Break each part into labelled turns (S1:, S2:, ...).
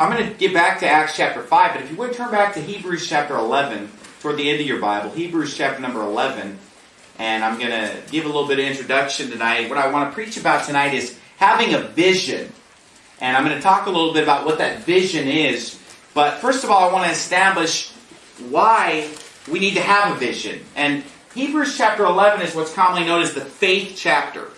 S1: I'm going to get back to Acts chapter 5, but if you would turn back to Hebrews chapter 11, toward the end of your Bible, Hebrews chapter number 11, and I'm going to give a little bit of introduction tonight. What I want to preach about tonight is having a vision. And I'm going to talk a little bit about what that vision is. But first of all, I want to establish why we need to have a vision. And Hebrews chapter 11 is what's commonly known as the faith chapter.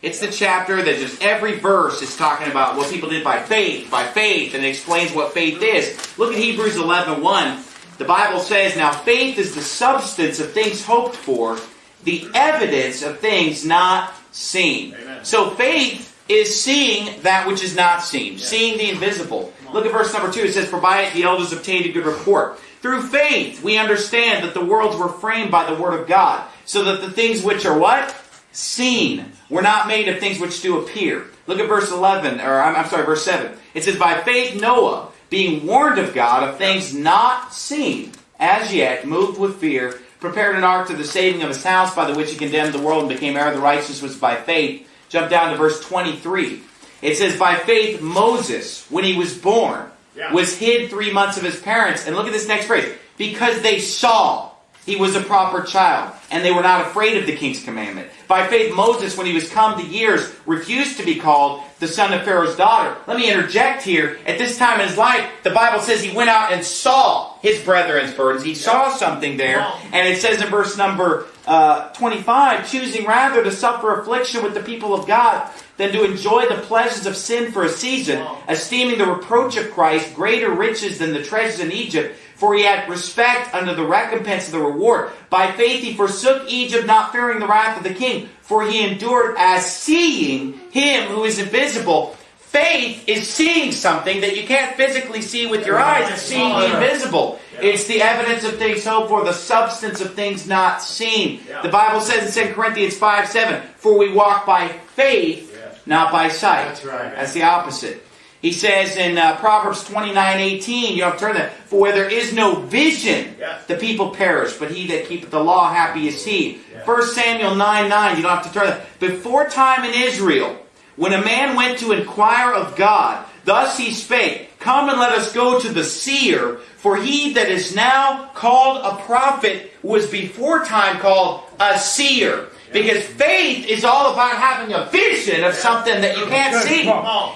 S1: It's the chapter that just every verse is talking about what people did by faith, by faith, and it explains what faith is. Look at Hebrews 11 1. The Bible says, Now faith is the substance of things hoped for, the evidence of things not seen. Amen. So faith is seeing that which is not seen, yeah. seeing the invisible. Look at verse number 2. It says, For by it the elders obtained a good report. Through faith we understand that the worlds were framed by the word of God, so that the things which are what? Seen were not made of things which do appear. Look at verse 11, or I'm, I'm sorry, verse 7. It says, By faith Noah, being warned of God of things not seen, as yet, moved with fear, prepared an ark to the saving of his house, by the which he condemned the world and became heir of the righteousness by faith. Jump down to verse 23. It says, By faith Moses, when he was born, yeah. was hid three months of his parents. And look at this next phrase. Because they saw he was a proper child, and they were not afraid of the king's commandment. By faith, Moses, when he was come to years, refused to be called the son of Pharaoh's daughter. Let me interject here. At this time in his life, the Bible says he went out and saw his brethren's burdens. He saw something there, and it says in verse number uh, 25, choosing rather to suffer affliction with the people of God than to enjoy the pleasures of sin for a season, esteeming the reproach of Christ greater riches than the treasures in Egypt for he had respect unto the recompense of the reward. By faith he forsook Egypt, not fearing the wrath of the king, for he endured as seeing him who is invisible. Faith is seeing something that you can't physically see with your eyes. It's seeing the invisible. It's the evidence of things hoped for, the substance of things not seen. The Bible says in 2 Corinthians 5 7, For we walk by faith, not by sight. That's right. That's the opposite. He says in uh, Proverbs 29, 18, you have to turn that, for where there is no vision, yes. the people perish, but he that keepeth the law, happy is he. Yes. 1 Samuel 9, 9, you don't have to turn that. Before time in Israel, when a man went to inquire of God, thus he spake, Come and let us go to the seer, for he that is now called a prophet was before time called a seer. Because faith is all about having a vision of something that you can't see.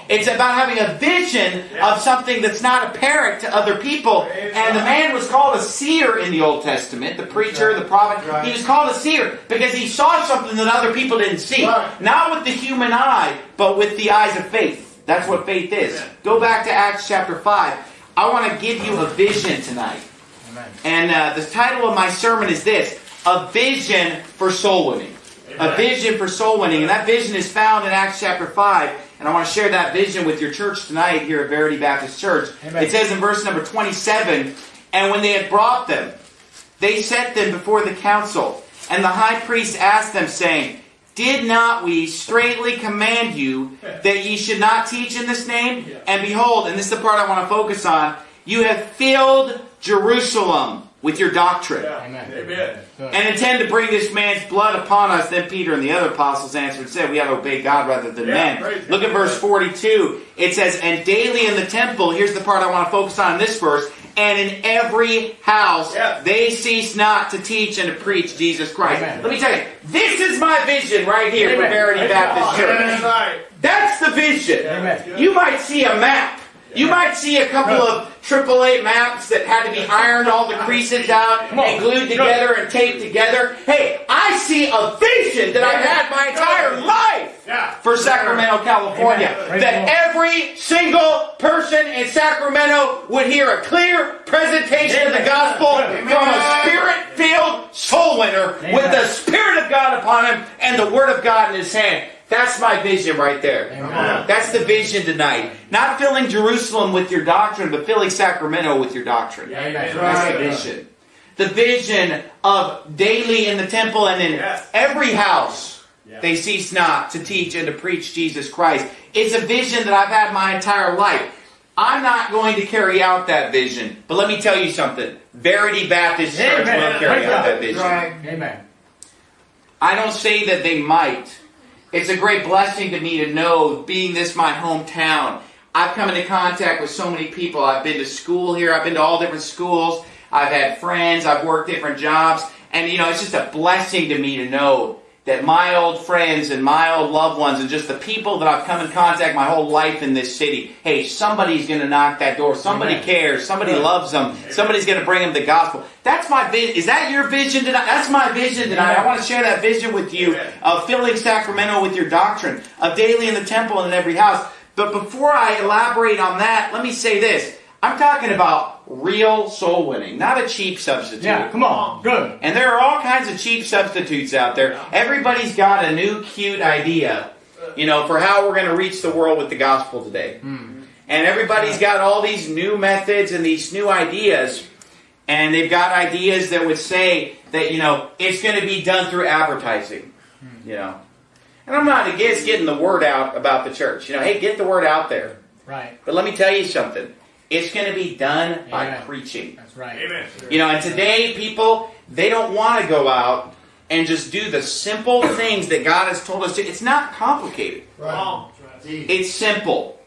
S1: It's about having a vision of something that's not apparent to other people. And the man was called a seer in the Old Testament, the preacher, the prophet. He was called a seer because he saw something that other people didn't see. Not with the human eye, but with the eyes of faith. That's what faith is. Go back to Acts chapter 5. I want to give you a vision tonight. And uh, the title of my sermon is this A Vision for Soul Winning a vision for soul winning. And that vision is found in Acts chapter 5. And I want to share that vision with your church tonight here at Verity Baptist Church. Amen. It says in verse number 27 And when they had brought them, they set them before the council. And the high priest asked them, saying, Did not we straightly command you that ye should not teach in this name? And behold, and this is the part I want to focus on, you have filled Jerusalem with your doctrine. Yeah. Amen. And intend to bring this man's blood upon us. Then Peter and the other apostles answered and said, We have to obey God rather than yeah, men. Look at verse 42. It says, And daily in the temple, here's the part I want to focus on in this verse, and in every house yeah. they cease not to teach and to preach Jesus Christ. Amen. Let me tell you, this is my vision right here Amen. for Verity Baptist Church. That's the vision. You might see a map. You might see a couple of AAA maps that had to be ironed all the creases out and glued together and taped together. Hey, I see a vision that I've had my entire life for Sacramento, California. That every single person in Sacramento would hear a clear presentation of the gospel from a spirit-filled soul winner with the Spirit of God upon him and the Word of God in his hand. That's my vision right there. Amen. That's the vision tonight. Not filling Jerusalem with your doctrine, but filling Sacramento with your doctrine. Yeah, that's, right. the vision. The vision of daily in the temple and in yes. every house they cease not to teach and to preach Jesus Christ. It's a vision that I've had my entire life. I'm not going to carry out that vision, but let me tell you something. Verity Baptist Church Amen. will carry out that vision. Right. Amen. I don't say that they might. It's a great blessing to me to know, being this my hometown, I've come into contact with so many people. I've been to school here. I've been to all different schools. I've had friends. I've worked different jobs. And, you know, it's just a blessing to me to know that my old friends and my old loved ones and just the people that I've come in contact my whole life in this city, hey, somebody's going to knock that door. Somebody Amen. cares. Somebody loves them. Somebody's going to bring them the gospel. That's my vision. Is that your vision tonight? That's my vision tonight. I want to share that vision with you of filling Sacramento with your doctrine, of daily in the temple and in every house. But before I elaborate on that, let me say this. I'm talking about real soul winning, not a cheap substitute.
S2: Yeah, come on. Good.
S1: And there are all kinds of cheap substitutes out there. Everybody's got a new cute idea, you know, for how we're going to reach the world with the gospel today. Hmm. And everybody's got all these new methods and these new ideas. And they've got ideas that would say that, you know, it's going to be done through advertising, hmm. you know. And I'm not against getting the word out about the church. You know, hey, get the word out there.
S2: Right.
S1: But let me tell you something. It's going to be done Amen. by preaching.
S2: That's right. Amen.
S1: You know, and today people, they don't want to go out and just do the simple things that God has told us to. It's not complicated. Right. It's simple.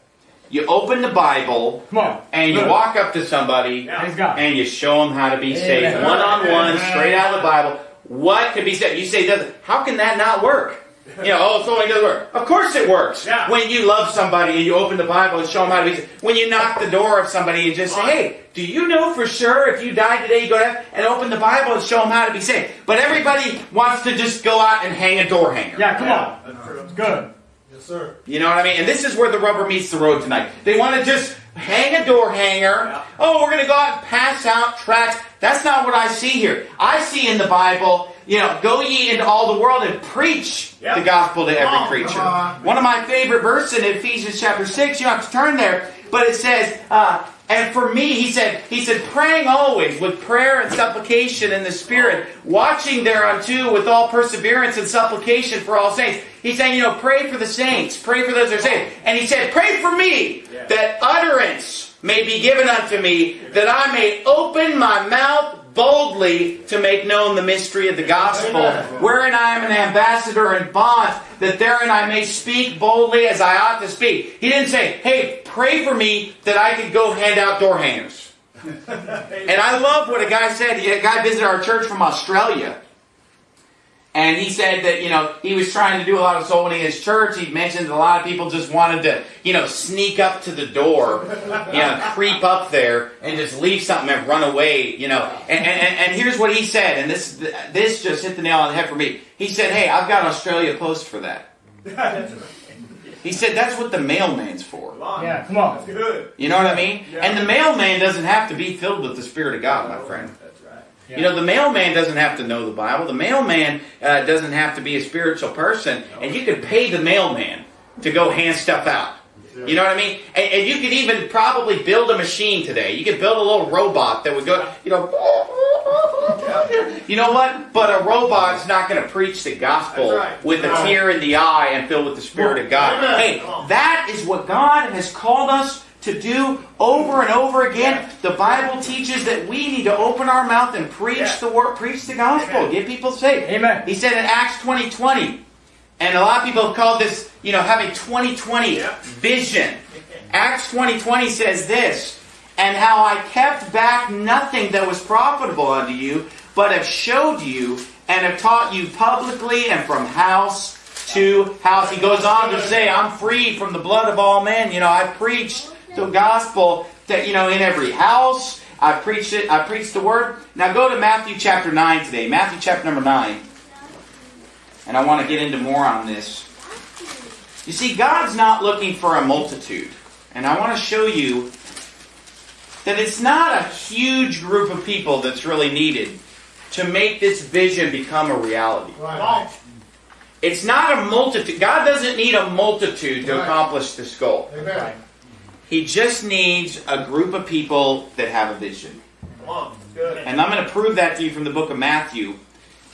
S1: You open the Bible and you walk up to somebody and you show them how to be saved. One on one, straight out of the Bible. What could be said? You say, how can that not work? You know, oh, so it doesn't work. Of course it works. Yeah. When you love somebody and you open the Bible and show them how to be. When you knock the door of somebody and just say, hey, do you know for sure if you die today, you go to heaven? And open the Bible and show them how to be saved. But everybody wants to just go out and hang a door hanger.
S2: Yeah, come on. That's good.
S3: Yes, sir.
S1: You know what I mean? And this is where the rubber meets the road tonight. They want to just hang a door hanger. Yeah. Oh, we're going to go out and pass out tracts. That's not what I see here. I see in the Bible, you know, go ye into all the world and preach yep. the gospel to every creature. One of my favorite verses in Ephesians chapter 6, you don't have to turn there, but it says, uh, and for me, he said, he said, praying always with prayer and supplication in the Spirit, watching thereunto with all perseverance and supplication for all saints. He's saying, you know, pray for the saints, pray for those that are saved. And he said, pray for me, that utterance may be given unto me, that I may open my mouth boldly to make known the mystery of the gospel, wherein I am an ambassador in bonds, that therein I may speak boldly as I ought to speak. He didn't say, hey, pray for me that I could go hand out door hangers. and I love what a guy said. A guy visited our church from Australia. And he said that, you know, he was trying to do a lot of soul winning in his church. He mentioned that a lot of people just wanted to, you know, sneak up to the door, you know, creep up there and just leave something and run away, you know. And, and, and here's what he said, and this, this just hit the nail on the head for me. He said, hey, I've got Australia Post for that. He said that's what the mailman's for.
S2: Yeah, come on.
S3: That's good.
S1: You know what I mean? Yeah. And the mailman doesn't have to be filled with the Spirit of God, my friend. You know, the mailman doesn't have to know the Bible. The mailman uh, doesn't have to be a spiritual person. And you could pay the mailman to go hand stuff out. You know what I mean? And, and, you could even probably build a machine today. You could build a little robot that would go, you know, you know what? But a robot's not going to preach the gospel right. with a tear in the eye and filled with the Spirit of God. Hey, that is what God has called us to do over and over again. The Bible teaches that we need to open our mouth and preach yeah. the word, preach the gospel, Amen. get people saved.
S2: Amen.
S1: He said in Acts 20 20, and a lot of people have called this, you know, having 2020 yeah. vision. Acts 20 20 says this, and how I kept back nothing that was profitable unto you, but have showed you and have taught you publicly and from house to house. He goes on to say, I'm free from the blood of all men. You know, I preached the gospel that, you know, in every house. I preached it. I preached the word. Now go to Matthew chapter 9 today. Matthew chapter number 9. And I want to get into more on this. You see, God's not looking for a multitude. And I want to show you that it's not a huge group of people that's really needed to make this vision become a reality. Right. It's not a multitude. God doesn't need a multitude to accomplish this goal. Amen. He just needs a group of people that have a vision. And I'm going to prove that to you from the book of Matthew.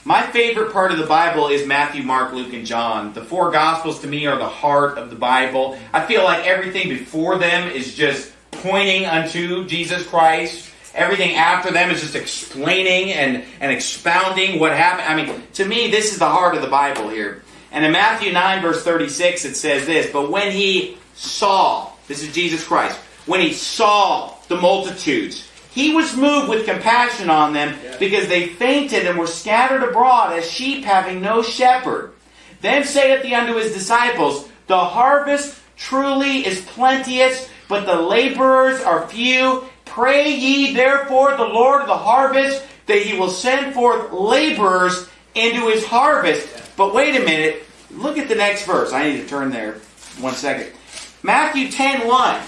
S1: My favorite part of the Bible is Matthew, Mark, Luke, and John. The four Gospels to me are the heart of the Bible. I feel like everything before them is just pointing unto Jesus Christ. Everything after them is just explaining and, and expounding what happened. I mean, to me, this is the heart of the Bible here. And in Matthew 9, verse 36, it says this But when he saw This is Jesus Christ. When he saw the multitudes, he was moved with compassion on them because they fainted and were scattered abroad as sheep having no shepherd. Then saith he unto his disciples, The harvest truly is plenteous, but the laborers are few. Pray ye therefore the Lord of the harvest that he will send forth laborers into his harvest. But wait a minute. Look at the next verse. I need to turn there one second. Matthew 10 1.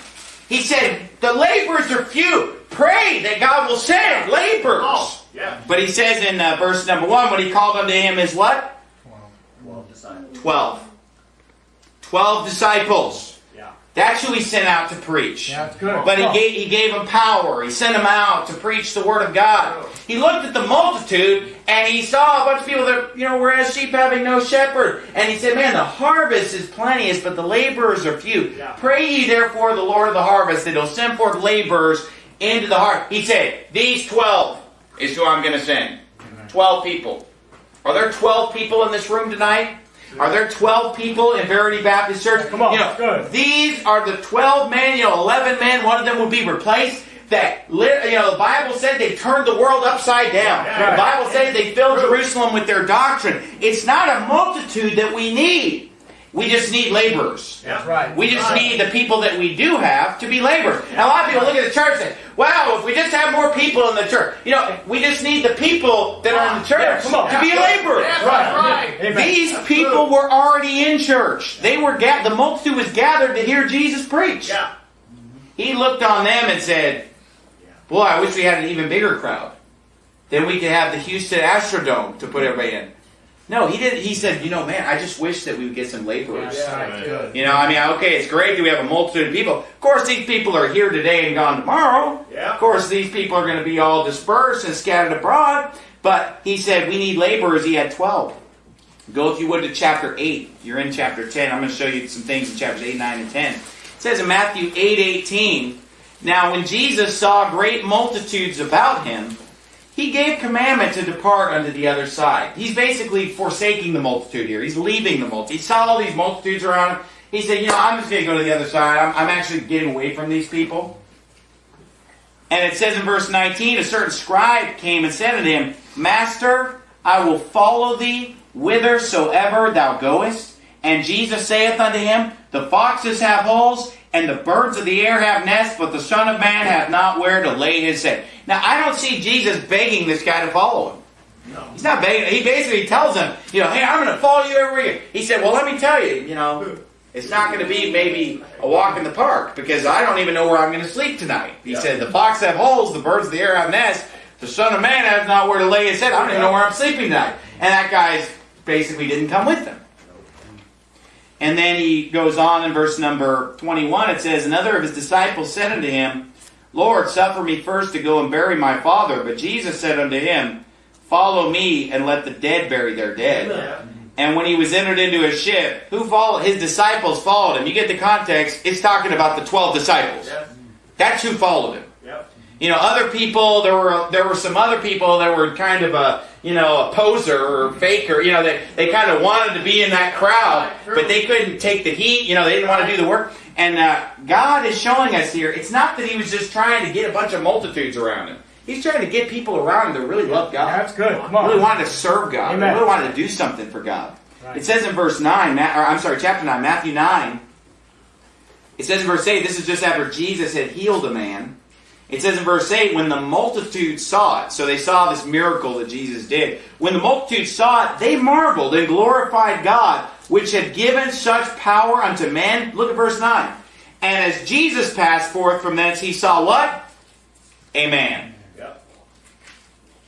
S1: He said, The laborers are few. Pray that God will send laborers.
S3: Oh, yeah.
S1: But he says in uh, verse number 1, what he called unto him is what?
S3: Twelve disciples.
S1: 12. 12 disciples. That's who he sent out to preach.
S2: Yeah, that's good.
S1: But he gave, he gave them power. He sent them out to preach the word of God. He looked at the multitude and he saw a bunch of people that, you know, were as sheep having no shepherd. And he said, Man, the harvest is plenteous, but the laborers are few.
S3: Yeah.
S1: Pray ye therefore the Lord of the harvest that he'll send forth laborers into the harvest. He said, These 12 is who I'm going to send. 12 people. Are there 12 people in this room tonight? Are there 12 people in Verity Baptist Church?
S2: Come on,
S1: you know. These are the 12 men, you know, 11 men, one of them will be replaced. That, you know, the Bible said they turned the world upside down. The Bible said they filled Jerusalem with their doctrine. It's not a multitude that we need. We just need laborers.
S3: Yeah.
S2: right.
S1: We just
S3: Right.
S1: need the people that we do have to be laborers. Now, a lot of people look at the church and say, wow, if we just have more people in the church. You know, we just need the people that are in the church
S2: Yeah, come on.
S1: to be laborers.
S3: That's
S2: Right.
S3: right.
S2: Amen.
S1: These people were already in church. They were ga- the multitude was gathered to hear Jesus preach.
S3: Yeah.
S1: He looked on them and said, "Boy, I wish we had an even bigger crowd. Then we could have the Houston Astrodome to put everybody in." No, he didn't. He said, "You know, man, I just wish that we would get some laborers."
S2: Yeah, right, good.
S1: You know, I mean, okay, it's great that we have a multitude of people. Of course, these people are here today and gone tomorrow.
S3: Yeah.
S1: Of course, these people are going to be all dispersed and scattered abroad. But he said we need laborers. He had 12. Go, if you would, to chapter 8. You're in chapter 10. I'm going to show you some things in chapters 8, 9, and 10. It says in Matthew 8 18, Now when Jesus saw great multitudes about him, he gave commandment to depart unto the other side. He's basically forsaking the multitude here. He's leaving the multitude. He saw all these multitudes around him. He said, You know, I'm just going to go to the other side. I'm, I'm actually getting away from these people. And it says in verse 19, a certain scribe came and said unto him, Master, I will follow thee whithersoever thou goest. And Jesus saith unto him, The foxes have holes, and the birds of the air have nests, but the Son of Man hath not where to lay his head. Now, I don't see Jesus begging this guy to follow him.
S3: No.
S1: He's not begging. He basically tells him, you know, hey, I'm going to follow you everywhere. you-" He said, well, let me tell you, you know, it's not going to be maybe a walk in the park because I don't even know where I'm going to sleep tonight. He
S3: Yeah.
S1: said, the fox have holes, the birds of the air have nests, the son of man has not where to lay his head. I don't even know where I'm sleeping tonight. And that guy's basically didn't come with them. And then he goes on in verse number 21. It says, Another of his disciples said unto him, Lord, suffer me first to go and bury my father. But Jesus said unto him, Follow me and let the dead bury their dead.
S3: Yeah.
S1: And when he was entered into a ship, who followed? His disciples followed him. You get the context. It's talking about the twelve disciples.
S3: Yeah.
S1: That's who followed him.
S3: Yep.
S1: You know, other people. There were there were some other people that were kind of a you know a poser or faker. You know, they they kind of wanted to be in that crowd, but they couldn't take the heat. You know, they didn't want to do the work. And uh, God is showing us here. It's not that He was just trying to get a bunch of multitudes around Him. He's trying to get people around Him that really love God
S2: That's good. Come on.
S1: really wanted to serve God.
S2: Amen.
S1: Really wanted to do something for God.
S2: Right.
S1: It says in verse 9, or I'm sorry, chapter 9, Matthew 9, it says in verse 8, this is just after Jesus had healed a man. It says in verse 8, when the multitude saw it, so they saw this miracle that Jesus did. When the multitude saw it, they marveled and glorified God, which had given such power unto men. Look at verse 9. And as Jesus passed forth from thence, he saw what? A man.
S3: Yep.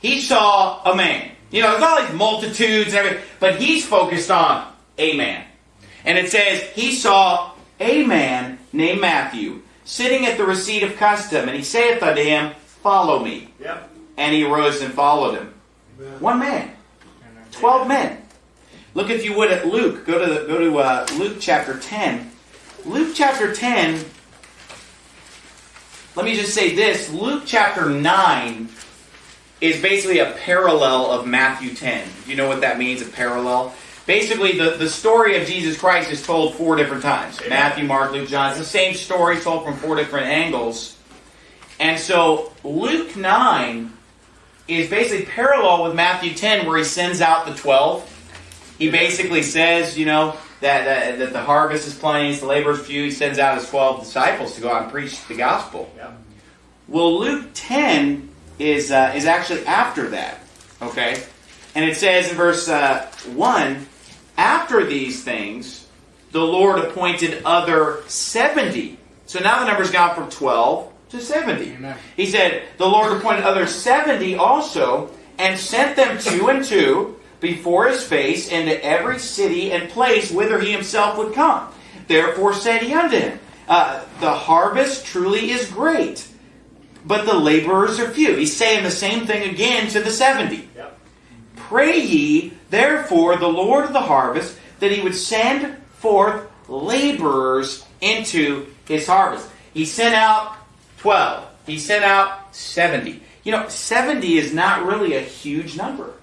S1: He saw a man. You know, there's all these multitudes and everything, but he's focused on a man. And it says, he saw a man named Matthew sitting at the receipt of custom, and he saith unto him, Follow me.
S3: Yep.
S1: And he arose and followed him. One man. Twelve men. Look, if you would, at Luke. Go to, go to uh, Luke chapter 10. Luke chapter 10, let me just say this. Luke chapter 9 is basically a parallel of Matthew 10. Do you know what that means, a parallel? Basically, the, the story of Jesus Christ is told four different times. Matthew, Mark, Luke, John. It's the same story told from four different angles. And so, Luke 9 is basically parallel with Matthew 10, where he sends out the 12. He basically says, you know, that, that, that the harvest is plenty, the laborers few. He sends out his 12 disciples to go out and preach the gospel.
S3: Yeah.
S1: Well, Luke 10 is, uh, is actually after that. Okay? And it says in verse uh, 1 After these things, the Lord appointed other 70. So now the number's gone from 12 to 70.
S2: Amen.
S1: He said, The Lord appointed other 70 also, and sent them two and two before his face into every city and place whither he himself would come. Therefore said he unto him, uh, The harvest truly is great, but the laborers are few. He's saying the same thing again to the 70.
S3: Yep.
S1: Pray ye, therefore, the Lord of the harvest, that he would send forth laborers into his harvest. He sent out 12. He sent out 70. You know, 70 is not really a huge number.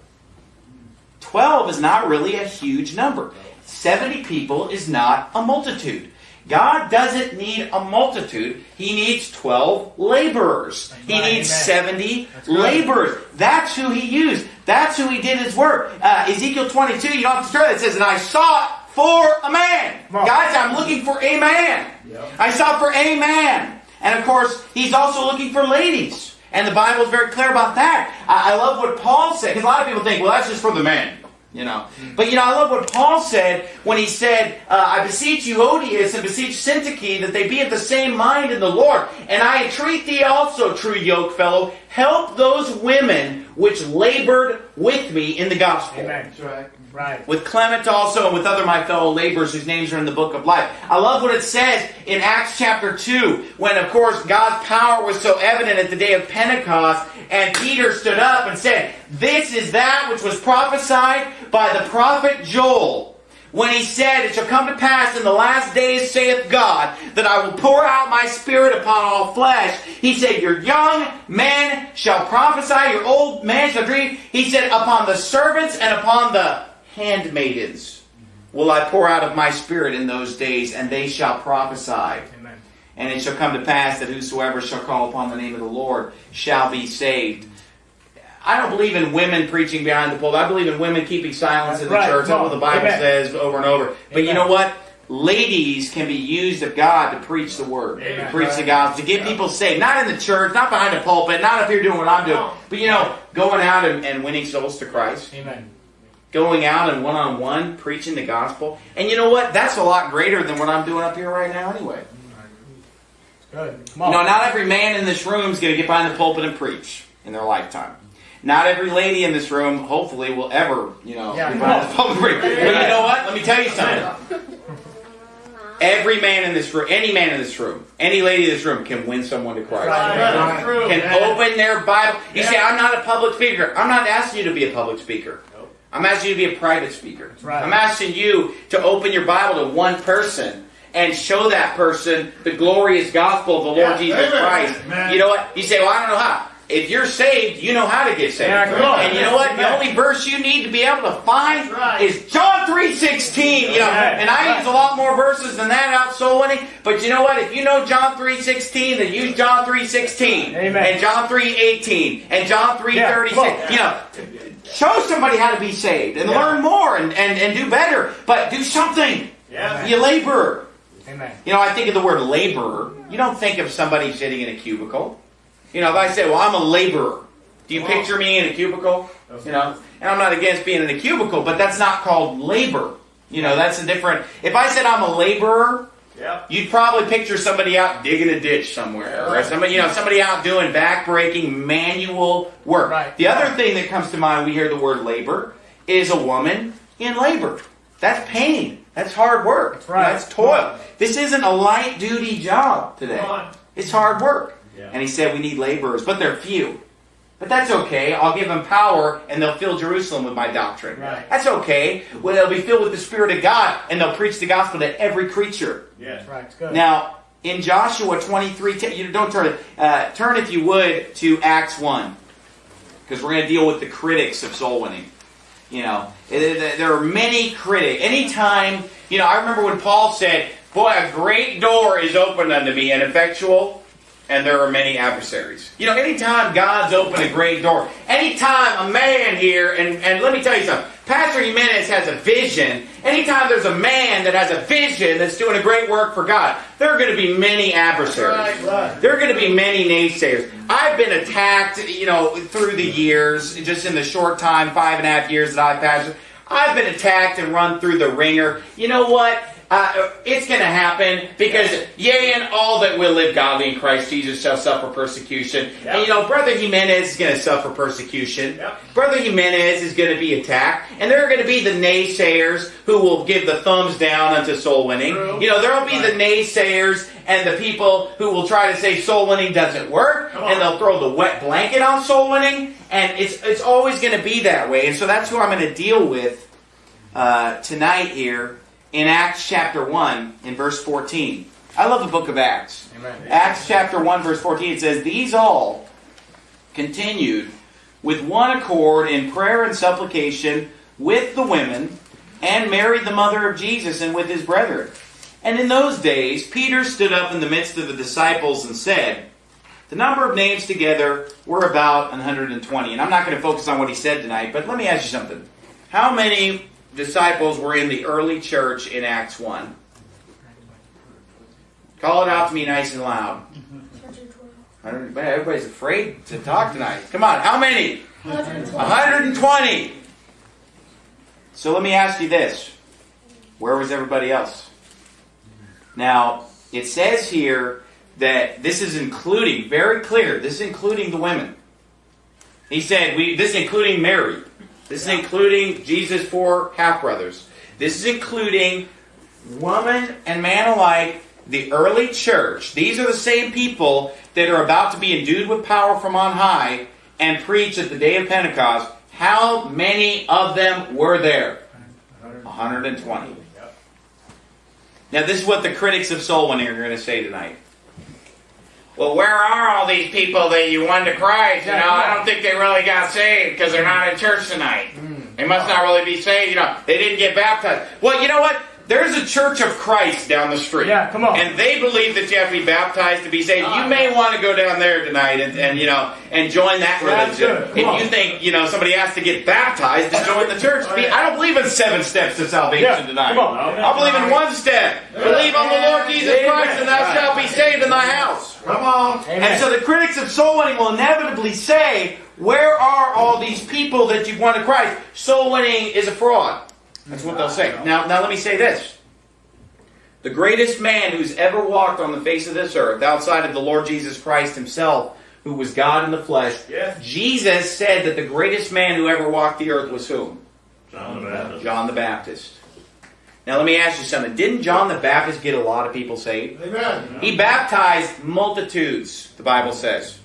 S1: 12 is not really a huge number. 70 people is not a multitude. God doesn't need a multitude. He needs 12 laborers. He needs
S2: amen.
S1: 70
S2: That's
S1: laborers. That's who he used. That's who he did his work. Uh, Ezekiel 22, you don't have to turn it. It says, And I sought for a man. Guys, I'm looking for a man.
S3: Yep.
S1: I sought for a man. And of course, he's also looking for ladies. And the Bible's very clear about that. I, I love what Paul said, because a lot of people think, well, that's just for the men. You know, but you know, I love what Paul said when he said, uh, "I beseech you, Euodias, and beseech Syntyche, that they be of the same mind in the Lord. And I entreat thee also, true yoke fellow, help those women which labored with me in the gospel."
S2: Amen. right. Right.
S1: with Clement also and with other my fellow laborers whose names are in the book of life. I love what it says in Acts chapter 2, when of course God's power was so evident at the day of Pentecost, and Peter stood up and said, This is that which was prophesied by the prophet Joel. When he said, It shall come to pass in the last days, saith God, that I will pour out my spirit upon all flesh. He said, Your young men shall prophesy, your old man shall dream. He said, Upon the servants and upon the handmaidens will I pour out of my spirit in those days, and they shall prophesy.
S2: Amen.
S1: And it shall come to pass that whosoever shall call upon the name of the Lord shall be saved. I don't believe in women preaching behind the pulpit. I believe in women keeping silence in the
S2: Right,
S1: church. That's what the Bible
S2: Amen.
S1: says over and over. But you know what? Ladies can be used of God to preach the word, to preach the gospel, to get people saved. Not in the church, not behind the pulpit, not if you're doing what I'm doing. But you know, going out and, and winning souls to Christ
S2: Amen.
S1: Going out and one on one preaching the gospel. And you know what? That's a lot greater than what I'm doing up here right now, anyway.
S2: Good. Come
S1: You
S2: on.
S1: know, not every man in this room is going to get behind the pulpit and preach in their lifetime. Not every lady in this room, hopefully, will ever, you know,
S2: Yeah,
S1: get behind the pulpit and preach. But you know what? Let me tell you something. Every man in this room, any man in this room, any lady in this room can win someone to Christ.
S2: Right.
S3: True.
S1: Can open their Bible. You
S3: Yeah.
S1: say, I'm not a public speaker. I'm not asking you to be a public speaker. I'm asking you to be a private speaker.
S2: right.
S1: I'm asking you to open your Bible to one person and show that person the glorious gospel of the Lord Jesus
S3: amen.
S1: Christ. You know what? You say, well, I don't know how. If you're saved, you know how to get saved.
S2: Yeah, on.
S1: And you know what? The only verse you need to be able to find
S3: right.
S1: is John 3.16. You know,
S2: Right.
S1: and I use a lot more verses than that out soul winning. But you know what? If you know John 3.16, then use John 3.16.
S2: Amen.
S1: And John 3.18. And John 3.36.
S2: Yeah,
S1: you know, show somebody how to be saved and
S2: Yeah.
S1: learn more and, and, and do better. But do something.
S3: Yeah.
S1: You laborer.
S2: Amen.
S1: You know, I think of the word laborer. You don't think of somebody sitting in a cubicle. You know, if I say, well, I'm a laborer, do you picture me in a cubicle? You know, and I'm not against being in a cubicle, but that's not called labor. You know, that's a different. If I said I'm a laborer,
S3: Yep.
S1: you'd probably picture somebody out digging a ditch somewhere, or somebody, you know, somebody out doing back-breaking manual work.
S2: Right.
S1: The other thing that comes to mind, when we hear the word labor, is a woman in labor. That's pain. That's hard work.
S2: That's right.
S1: That's toil. This isn't a light duty job today. It's hard work.
S3: Yeah.
S1: And he said we need laborers, but they're few. But that's okay. I'll give them power and they'll fill Jerusalem with my doctrine.
S2: Right.
S1: That's okay. Well, they'll be filled with the Spirit of God and they'll preach the gospel to every creature.
S3: Yes.
S2: Right. It's good.
S1: Now, in Joshua 23, ten- you don't turn it. Uh, turn, if you would, to Acts 1. Because we're going to deal with the critics of soul winning. You know, there there are many critics. Anytime, you know, I remember when Paul said, Boy, a great door is opened unto me and effectual, and there are many adversaries. You know, anytime God's opened a great door, anytime a man here, and, and let me tell you something, Pastor Jimenez has a vision. Anytime there's a man that has a vision that's doing a great work for God, there are going to be many adversaries.
S2: Right, right.
S1: There are going to be many naysayers. I've been attacked, you know, through the years, just in the short time, five and a half years that I've pastored. I've been attacked and run through the wringer. You know what? Uh, it's going to happen because, yea, and all that will live godly in Christ Jesus shall suffer persecution.
S3: Yep.
S1: And you know, Brother Jimenez is going to suffer persecution.
S3: Yep.
S1: Brother Jimenez is going to be attacked. And there are going to be the naysayers who will give the thumbs down unto soul winning.
S3: True.
S1: You know, there will be the naysayers and the people who will try to say soul winning doesn't work. And they'll throw the wet blanket on soul winning. And it's, it's always going to be that way. And so that's who I'm going to deal with uh, tonight here in Acts chapter 1 in verse 14. I love the book of Acts.
S2: Amen.
S1: Acts chapter 1 verse 14 it says these all continued with one accord in prayer and supplication with the women and Mary the mother of Jesus and with his brethren. And in those days Peter stood up in the midst of the disciples and said, the number of names together were about 120. And I'm not going to focus on what he said tonight, but let me ask you something. How many disciples were in the early church in Acts 1? Call it out to me nice and loud. 100 man, everybody's afraid to talk tonight. Come on, how many? 120. So let me ask you this. Where was everybody else? Now, it says here that this is including, very clear, this is including the women. He said, we, this is including Mary. This is including Jesus' four half brothers. This is including woman and man alike, the early church. These are the same people that are about to be endued with power from on high and preach at the day of Pentecost. How many of them were there? 120. Now, this is what the critics of soul winning are going to say tonight. Well, where are all these people that you won to Christ? You know, I don't think they really got saved because they're not in church tonight. Hmm. They must not really be saved. You know, they didn't get baptized. Well, you know what? There's a Church of Christ down the street.
S2: Yeah, come on.
S1: And they believe that you have to be baptized to be saved. You oh, may want to go down there tonight and, and you know and join that
S2: That's
S1: religion.
S2: good. Come
S1: If
S2: on.
S1: you think you know somebody has to get baptized to join the church, I don't believe in seven steps to salvation
S2: Yeah,
S1: tonight.
S2: come on.
S1: I believe in one step. Believe on the Lord Jesus
S2: Amen.
S1: Christ, and thou shalt be saved in thy house.
S3: Come on.
S2: Amen.
S1: And so the critics of soul winning will inevitably say, Where are all these people that you've won to Christ? Soul winning is a fraud. That's what they'll say. Now, now let me say this. The greatest man who's ever walked on the face of this earth, outside of the Lord Jesus Christ himself, who was God in the flesh,
S3: Yes.
S1: Jesus said that the greatest man who ever walked the earth was whom?
S3: John the Baptist.
S1: John the Baptist. Now let me ask you something. Didn't John the Baptist get a lot of people saved?
S2: Amen.
S1: He baptized multitudes, the Bible says.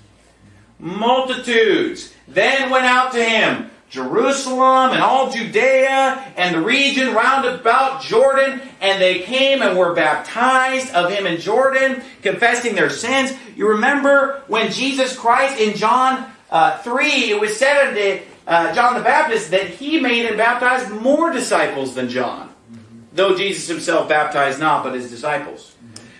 S1: Multitudes. Then went out to him Jerusalem and all Judea and the region round about Jordan, and they came and were baptized of him in Jordan, confessing their sins. You remember when Jesus Christ in John uh, 3, it was said unto uh, John the Baptist that he made and baptized more disciples than John, though Jesus himself baptized not, but his disciples.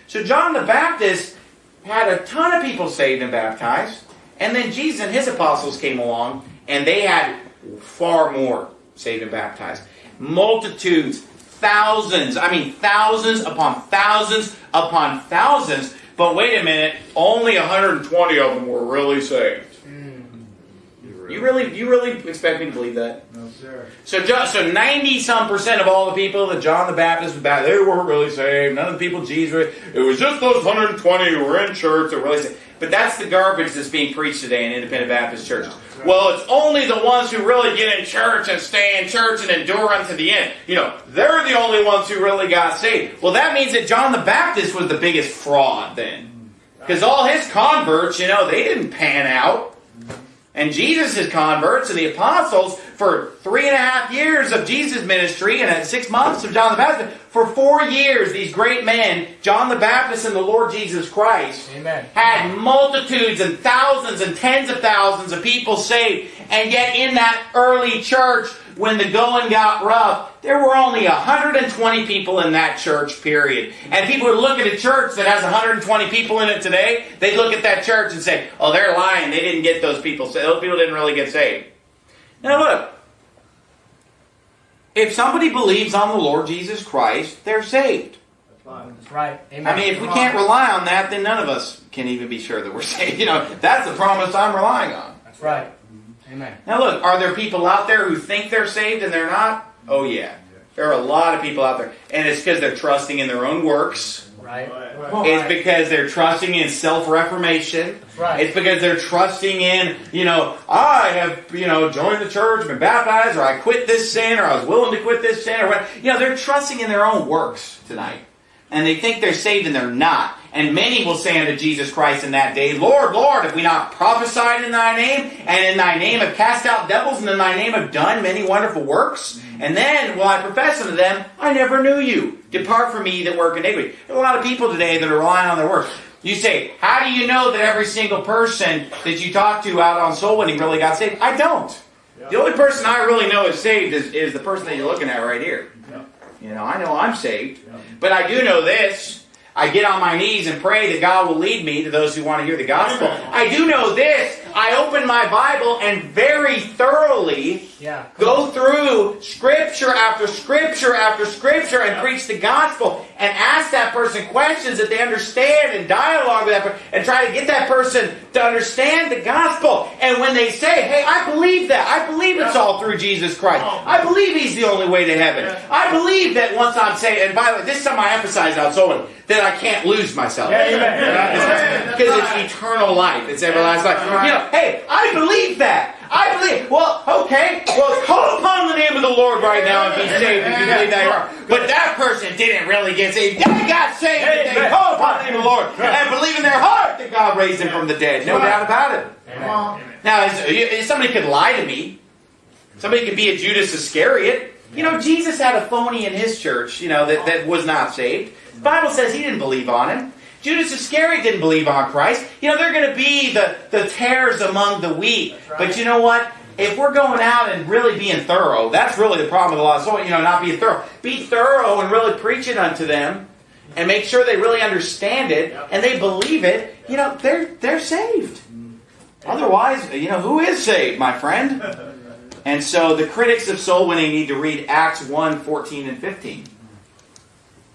S1: So John the Baptist had a ton of people saved and baptized, and then Jesus and his apostles came along, and they had far more saved and baptized. Multitudes, thousands, I mean thousands upon thousands upon thousands. But wait a minute, only 120 of them were really saved. Mm. You really, you really expect me to believe that?
S2: No, sir.
S1: So, so ninety some percent of all the people that John the Baptist was baptized, they weren't really saved. None of the people Jesus, was- it was just those hundred and twenty who were in church that were really saved. But that's the garbage that's being preached today in independent Baptist churches. Well, it's only the ones who really get in church and stay in church and endure unto the end. You know, they're the only ones who really got saved. Well, that means that John the Baptist was the biggest fraud then, because all his converts, you know, they didn't pan out. And Jesus' converts and the apostles for three and a half years of Jesus' ministry and at six months of John the Baptist, for four years, these great men, John the Baptist and the Lord Jesus Christ,
S2: Amen.
S1: had multitudes and thousands and tens of thousands of people saved. And yet in that early church, when the going got rough, there were only 120 people in that church, period. And people would look at a church that has 120 people in it today, they'd look at that church and say, oh, they're lying. They didn't get those people saved. Those people didn't really get saved. Now look, if somebody believes on the Lord Jesus Christ, they're saved.
S2: That's right. Amen.
S1: I mean, if we can't rely on that, then none of us can even be sure that we're saved. You know, that's the promise I'm relying on.
S2: That's right. Amen.
S1: Now, look, are there people out there who think they're saved and they're not? Oh, yeah. There are a lot of people out there. And it's because they're trusting in their own works.
S2: Right.
S1: It's because they're trusting in self reformation.
S2: Right.
S1: It's because they're trusting in, you know, I have, you know, joined the church, been baptized, or I quit this sin, or I was willing to quit this sin, or what. You know, they're trusting in their own works tonight. And they think they're saved and they're not. And many will say unto Jesus Christ in that day, Lord, Lord, have we not prophesied in thy name, and in thy name have cast out devils, and in thy name have done many wonderful works? And then will I profess unto them, I never knew you. Depart from me, that work iniquity. There are a lot of people today that are relying on their works. You say, how do you know that every single person that you talk to out on soul winning really got saved? I don't. The only person I really know is saved is, is the person that you're looking at right here. You know, I know I'm saved. But I do know this. I get on my knees and pray that God will lead me to those who want to hear the gospel. I do know this. I open my Bible and very thoroughly
S2: Yeah.
S1: go through scripture after scripture after scripture and preach the gospel and ask that person questions that they understand and dialogue with that person and try to get that person to understand the gospel. And when they say, hey, I believe that. I believe it's all through Jesus Christ. I believe he's the only way to heaven. I believe that once I'm saved, and by the way, this is something I emphasize on someone, that I can't lose myself.
S2: Yeah, amen.
S1: Because it's eternal life. It's everlasting life. You know, hey, I believe that. I believe. Well, okay. Well, call upon the name of the Lord right now and be saved if you believe that you are. But that person didn't really get saved. They got saved if they call upon the name of the Lord and believe in their heart that God raised him from the dead. No doubt about it. Now, somebody could lie to me. Somebody could be a Judas Iscariot. You know, Jesus had a phony in his church, you know, that, that was not saved. The Bible says he didn't believe on him. Judas Iscariot didn't believe on Christ. You know, they're going to be the, the tares among the wheat. But you know what? If we're going out and really being thorough, that's really the problem with a lot of soul, you know, not being thorough. Be thorough and really preach it unto them and make sure they really understand it and they believe it, you know, they're they're saved. Mm-hmm. Otherwise, you know, who is saved, my friend? And so the critics of soul winning need to read Acts 1 14 and 15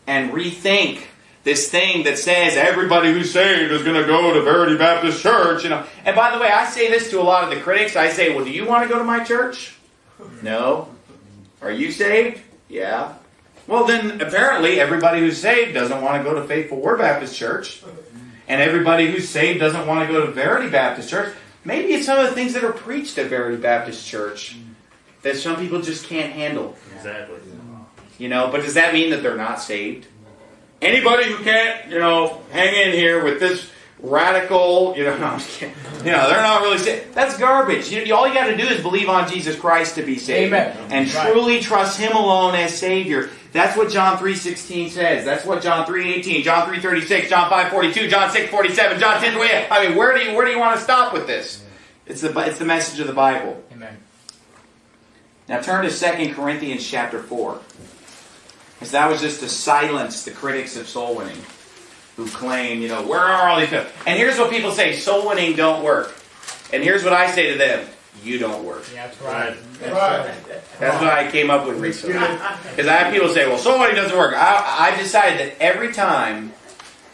S1: and rethink this thing that says everybody who's saved is going to go to Verity Baptist Church. You know. And by the way, I say this to a lot of the critics. I say, well, do you want to go to my church? No. Are you saved? Yeah. Well, then apparently everybody who's saved doesn't want to go to Faithful Word Baptist Church. And everybody who's saved doesn't want to go to Verity Baptist Church. Maybe it's some of the things that are preached at Verity Baptist Church that some people just can't handle.
S3: Exactly.
S1: You know, but does that mean that they're not saved? Anybody who can't, you know, hang in here with this radical, you know, no, I'm just kidding. You know, they're not really saved. That's garbage. You, all you got to do is believe on Jesus Christ to be saved,
S2: Amen.
S1: and
S2: Right.
S1: truly trust Him alone as Savior. That's what John three sixteen says. That's what John three eighteen, John three thirty six, John five forty two, John six forty seven, John ten twenty eight. I mean, where do you where do you want to stop with this? It's the it's the message of the Bible.
S2: Amen.
S1: Now turn to 2 Corinthians chapter 4. Because that was just to silence the critics of soul winning who claim, you know, where are all these people? And here's what people say soul winning don't work. And here's what I say to them you don't work.
S2: Yeah, that's right. That's
S3: Right.
S2: right.
S1: That's what I came up with recently. Because I have people say, well, soul winning doesn't work. I, I decided that every time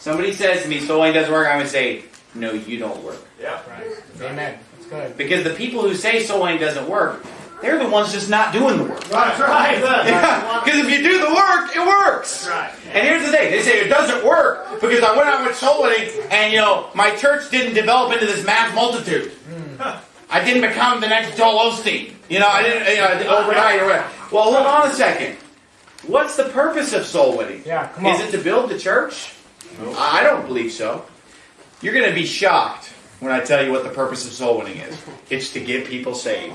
S1: somebody says to me, soul winning doesn't work, I'm going to say, no, you don't work.
S3: Yeah.
S2: Right. Amen. That's good.
S1: Because the people who say soul winning doesn't work, they're the ones just not doing the work.
S3: That's right.
S1: Because if you do the work, it works.
S3: Right.
S1: And here's the thing: they say it doesn't work because I went out with soul winning, and you know my church didn't develop into this mass multitude. Hmm. I didn't become the next Joel Osteen. You know, I didn't you know, overnight or whatever. Well, hold on a second. What's the purpose of soul winning?
S2: Yeah, come on.
S1: Is it to build the church? I don't believe so. You're going to be shocked when I tell you what the purpose of soul winning is. It's to get people saved.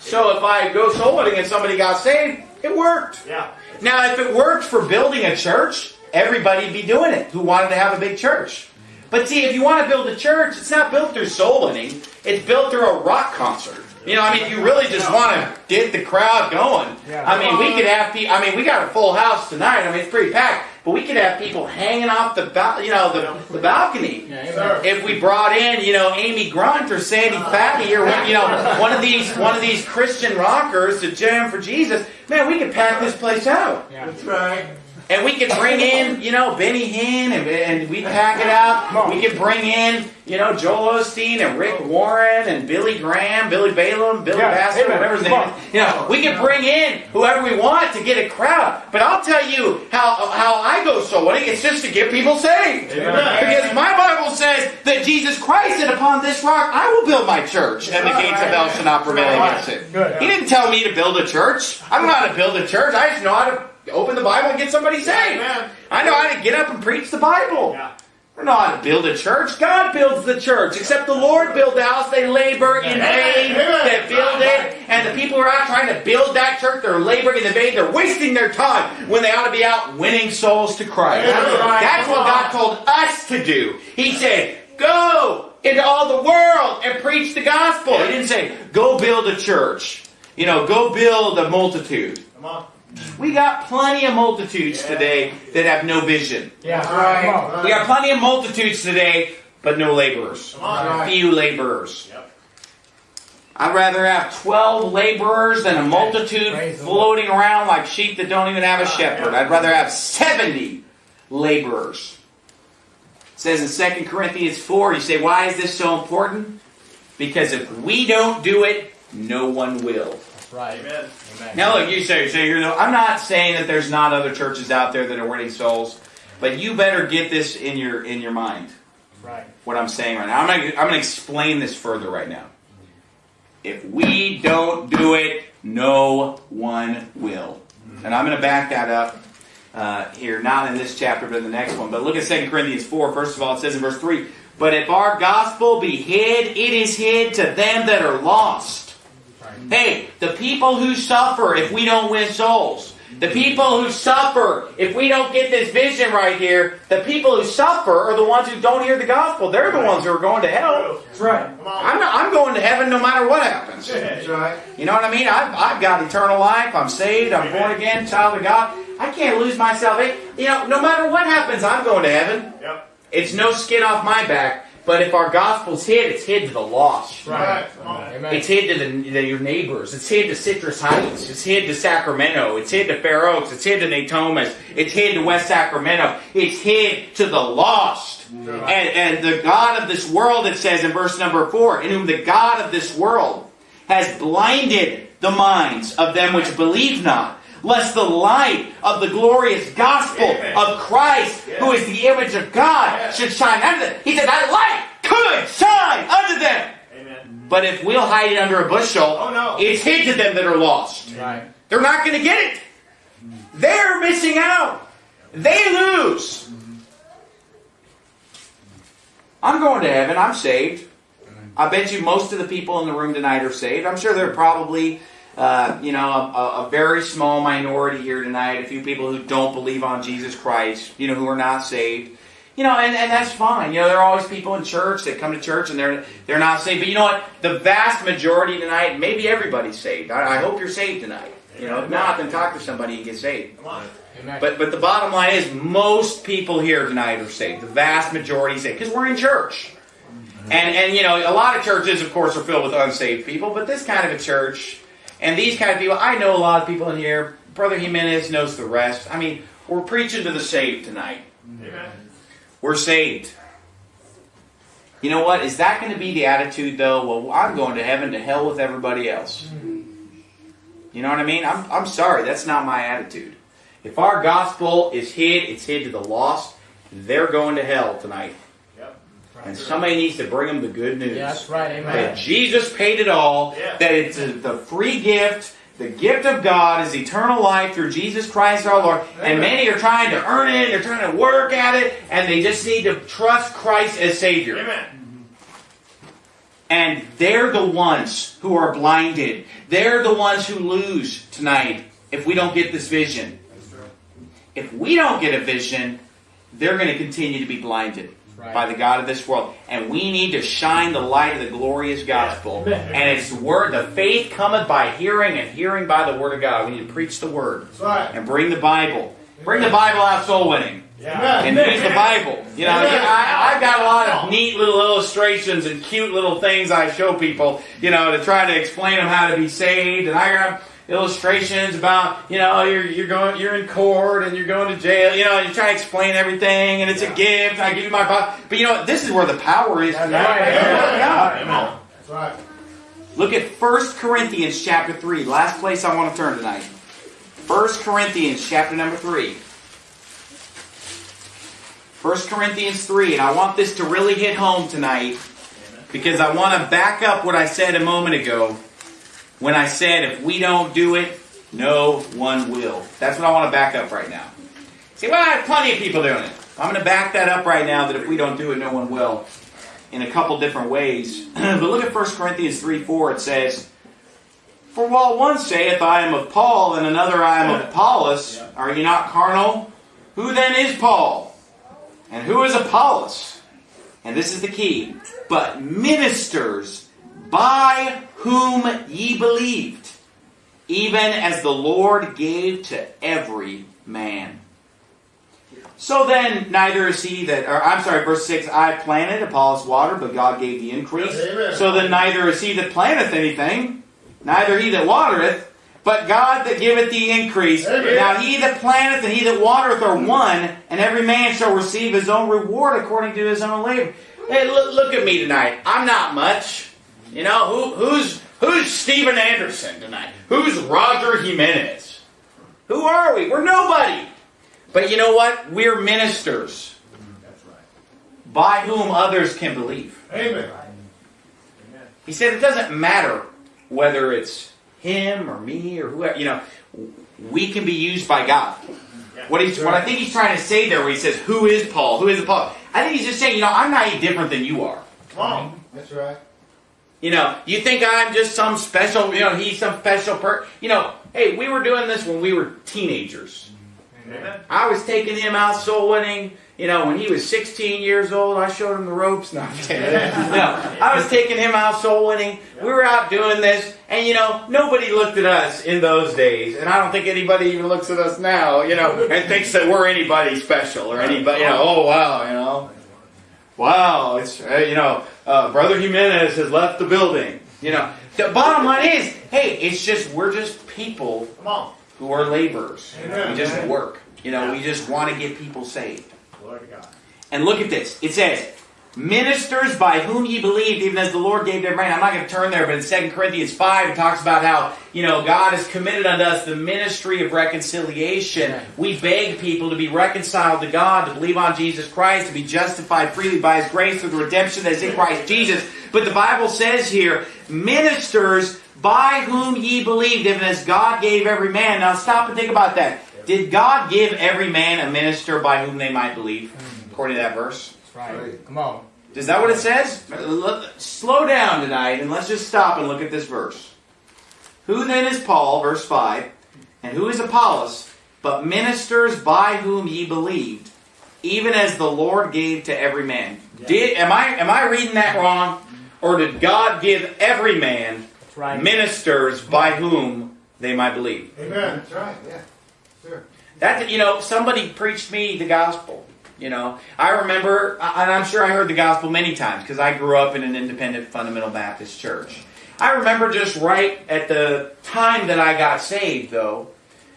S1: So if I go soul winning and somebody got saved, it worked.
S3: Yeah.
S1: Now, if it worked for building a church, everybody'd be doing it who wanted to have a big church. But see, if you want to build a church, it's not built through soul winning. It's built through a rock concert. You know, I mean, you really just want to get the crowd going.
S2: Yeah.
S1: I mean, we could have people. I mean, we got a full house tonight. I mean, it's pretty packed, but we could have people hanging off the, bal- you know, the, the balcony.
S2: Yeah,
S1: If we brought in, you know, Amy Grunt or Sandy Fatty or one- you know, one of these one of these Christian rockers to jam for Jesus, man, we could pack this place out.
S2: Yeah.
S3: That's right.
S1: And we could bring in, you know, Benny Hinn and, and we pack it out. We could bring in, you know, Joel Osteen and Rick Warren and Billy Graham, Billy Balaam, Billy
S2: Yeah,
S1: Bassett,
S2: amen.
S1: whatever his name
S2: on.
S1: is. You know, we could bring in whoever we want to get a crowd. But I'll tell you how how I go soul winning. It's just to get people saved. Because my Bible says that Jesus Christ said, "Upon this rock I will build my church, and the gates of hell shall not prevail against it." He didn't tell me to build a church. I don't know how to build a church. I just know how to open the Bible and get somebody saved.
S3: Amen.
S1: I know how to get up and preach the Bible.
S3: Yeah.
S1: I know how to build a church. God builds the church. Except the Lord build the house, they labor in vain that build it. And the people who are out trying to build that church, they're laboring in vain. They're wasting their time when they ought to be out winning souls to Christ.
S3: That's right.
S1: That's what God told us to do. He said, go into all the world and preach the gospel. He didn't say, go build a church. You know, go build a multitude.
S3: Come on.
S1: We got plenty of multitudes
S3: Yeah.
S1: today that have no vision.
S2: Yeah.
S3: Right.
S1: We got plenty of multitudes today, but no laborers.
S3: On.
S1: Few laborers.
S3: Yep.
S1: I'd rather have 12 laborers than a multitude
S2: Praise
S1: floating around like sheep that don't even have a shepherd. I'd rather have 70 laborers. It says in 2 Corinthians 4, you say, why is this so important? Because if we don't do it, no one will.
S2: That's right.
S3: Amen.
S2: Amen.
S1: Now look, you say, so you're, I'm not saying that there's not other churches out there that are winning souls, but you better get this in your in your mind.
S2: Right.
S1: What I'm saying right now, I'm gonna, I'm gonna explain this further right now. If we don't do it, no one will. And I'm gonna back that up uh, here, not in this chapter, but in the next one. But look at 2 Corinthians 4. First of all, it says in verse 3 But if our gospel be hid, it is hid to them that are lost. Hey, the people who suffer if we don't win souls. The people who suffer if we don't get this vision right here. The people who suffer are the ones who don't hear the gospel. They're the ones who are going to hell.
S3: That's right.
S1: I'm, not, I'm going to heaven no matter what happens.
S3: That's
S4: right.
S1: You know what I mean? I've, I've got eternal life. I'm saved. I'm born again, child of God. I can't lose my salvation. You know, no matter what happens, I'm going to heaven.
S3: Yep.
S1: It's no skin off my back. But if our gospel's hid, it's hid to the lost.
S2: Right.
S3: Come on.
S2: Amen.
S1: It's hid to the, the, your neighbors. It's hid to Citrus Heights. It's hid to Sacramento. It's hid to Fair Oaks. It's hid to Natomas. It's hid to West Sacramento. It's hid to the lost. And, and the God of this world, it says in verse number four, in whom the God of this world has blinded the minds of them which believe not, lest the light of the glorious gospel
S3: Amen.
S1: of Christ, who is the image of God, should shine unto them. He said, that light could shine unto them.
S3: Amen.
S1: But if we'll hide it under a bushel,
S3: Oh, no.
S1: it's hid to them that are lost.
S2: Right.
S1: They're not going to get it. They're missing out. They lose. Mm-hmm. I'm going to heaven. I'm saved. I bet you most of the people in the room tonight are saved. I'm sure there are probably, uh, you know, a, a very small minority here tonight, a few people who don't believe on Jesus Christ, you know, who are not saved. You know, and, and that's fine. You know, there are always people in church that come to church and they're they're not saved. But you know what? The vast majority tonight, maybe everybody's saved. I, I hope you're saved tonight. You know, if not, then talk to somebody and get saved.
S3: Come on.
S1: But but the bottom line is most people here tonight are saved. The vast majority is saved because we're in church. And and you know a lot of churches, of course, are filled with unsaved people. But this kind of a church and these kind of people, I know a lot of people in here. Brother Jimenez knows the rest. I mean, we're preaching to the saved tonight.
S3: Amen.
S1: We're saved. You know what? Is that going to be the attitude though? Well, I'm going to heaven to hell with everybody else. You know what I mean? I'm, I'm sorry, that's not my attitude. If our gospel is hid, it's hid to the lost. They're going to hell tonight.
S3: Yep.
S1: And somebody needs to bring them the good news.
S2: Yeah, that's right.
S1: That
S2: Amen.
S1: Jesus paid it all.
S3: Yeah.
S1: That it's a, the free gift. The gift of God is eternal life through Jesus Christ our Lord. And many are trying to earn it, they're trying to work at it, and they just need to trust Christ as Savior.
S3: Amen.
S1: And they're the ones who are blinded. They're the ones who lose tonight if we don't get this vision. If we don't get a vision, they're going to continue to be blinded.
S2: Right.
S1: by the God of this world. And we need to shine the light of the glorious gospel.
S3: Amen.
S1: And it's word the faith cometh by hearing and hearing by the word of God. We need to preach the word
S3: right.
S1: and bring the Bible. Bring the Bible out soul winning.
S3: Yeah.
S1: And use the Bible. You know, I, I've got a lot of neat little illustrations and cute little things I show people, you know, to try to explain them how to be saved. And I got illustrations about, you know, you're, you're going, you're in court and you're going to jail, you know, and you try to explain everything and it's a gift. I give you my Bible. But you know what? This is where the power is tonight.
S2: right.
S1: Yeah.
S3: Amen. That's right.
S1: Look at 1 Corinthians chapter 3. Last place I want to turn tonight. 1 Corinthians chapter number 3. 1 Corinthians 3. And I want this to really hit home tonight because I want to back up what I said a moment ago when I said if we don't do it, no one will. That's what I want to back up right now. See, well, I have plenty of people doing it. I'm going to back that up right now that if we don't do it, no one will in a couple different ways. but look at 1 Corinthians 3 4. It says, For while one saith, I am of Paul, and another, I am of Apollos, are ye not carnal? Who then is Paul? And who is Apollos? And this is the key. But ministers by whom ye believed, even as the Lord gave to every man. So then, neither is he that, or I'm sorry, verse 6, I planted, Apollos watered, but God gave the increase.
S3: Amen.
S1: So then, neither is he that planteth anything, neither he that watereth, but God that giveth the increase.
S3: Amen.
S1: Now he that planteth and he that watereth are one, and every man shall receive his own reward according to his own labor. Hey, look, look at me tonight. I'm not much. You know, who, who's, who's Steven Anderson tonight? Who's Roger Jimenez? Who are we? We're nobody. But you know what? We're ministers
S3: That's right.
S1: by whom others can believe.
S3: Amen.
S1: He said it doesn't matter whether it's him or me or whoever, you know, we can be used by God. What he's, what I think he's trying to say there, where he says, "Who is Paul? Who is Paul?" I think he's just saying, you know, I'm not any different than you are.
S3: Come on. That's right.
S1: You know, you think I'm just some special, you know, he's some special per. You know, hey, we were doing this when we were teenagers.
S3: Amen.
S1: I was taking him out soul winning. You know, when he was 16 years old, I showed him the ropes. No, no, I was taking him out soul winning. We were out doing this, and you know, nobody looked at us in those days, and I don't think anybody even looks at us now. You know, and thinks that we're anybody special or anybody. You know, oh wow, you know, wow, it's uh, you know, uh, Brother Jimenez has left the building. You know, the bottom line is, hey, it's just we're just people
S3: Come on.
S1: who are laborers.
S3: Amen.
S1: We just work. You know, we just want to get people saved.
S3: Glory to God.
S1: And look at this. It says, Ministers by whom ye believed, even as the Lord gave them rain. I'm not going to turn there, but in 2 Corinthians 5, it talks about how, you know, God has committed unto us the ministry of reconciliation. We beg people to be reconciled to God, to believe on Jesus Christ, to be justified freely by His grace through the redemption that is in Christ Jesus. But the Bible says here, ministers by whom ye believed, even as God gave every man. Now stop and think about that. Did God give every man a minister by whom they might believe? According to that verse.
S2: That's right. Come on.
S1: Is that what it says? Slow down tonight and let's just stop and look at this verse. Who then is Paul, verse 5, and who is Apollos, but ministers by whom ye believed, even as the Lord gave to every man? Did am I am I reading that wrong? Or did God give every man
S2: right.
S1: ministers by whom they might believe?
S3: Amen. That's right. Yeah. Sure.
S1: That you know, somebody preached me the gospel. You know, I remember, and I'm sure I heard the gospel many times because I grew up in an independent fundamental Baptist church. I remember just right at the time that I got saved, though,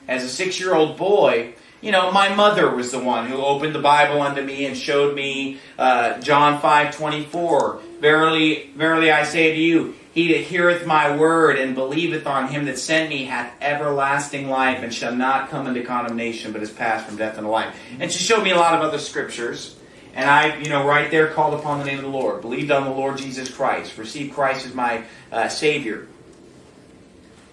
S1: as a six-year-old boy. You know, my mother was the one who opened the Bible unto me and showed me uh, John five twenty four. Verily, verily, I say to you, he that heareth my word and believeth on him that sent me hath everlasting life and shall not come into condemnation, but is passed from death unto life. And she showed me a lot of other scriptures. And I, you know, right there called upon the name of the Lord, believed on the Lord Jesus Christ, received Christ as my uh, Savior.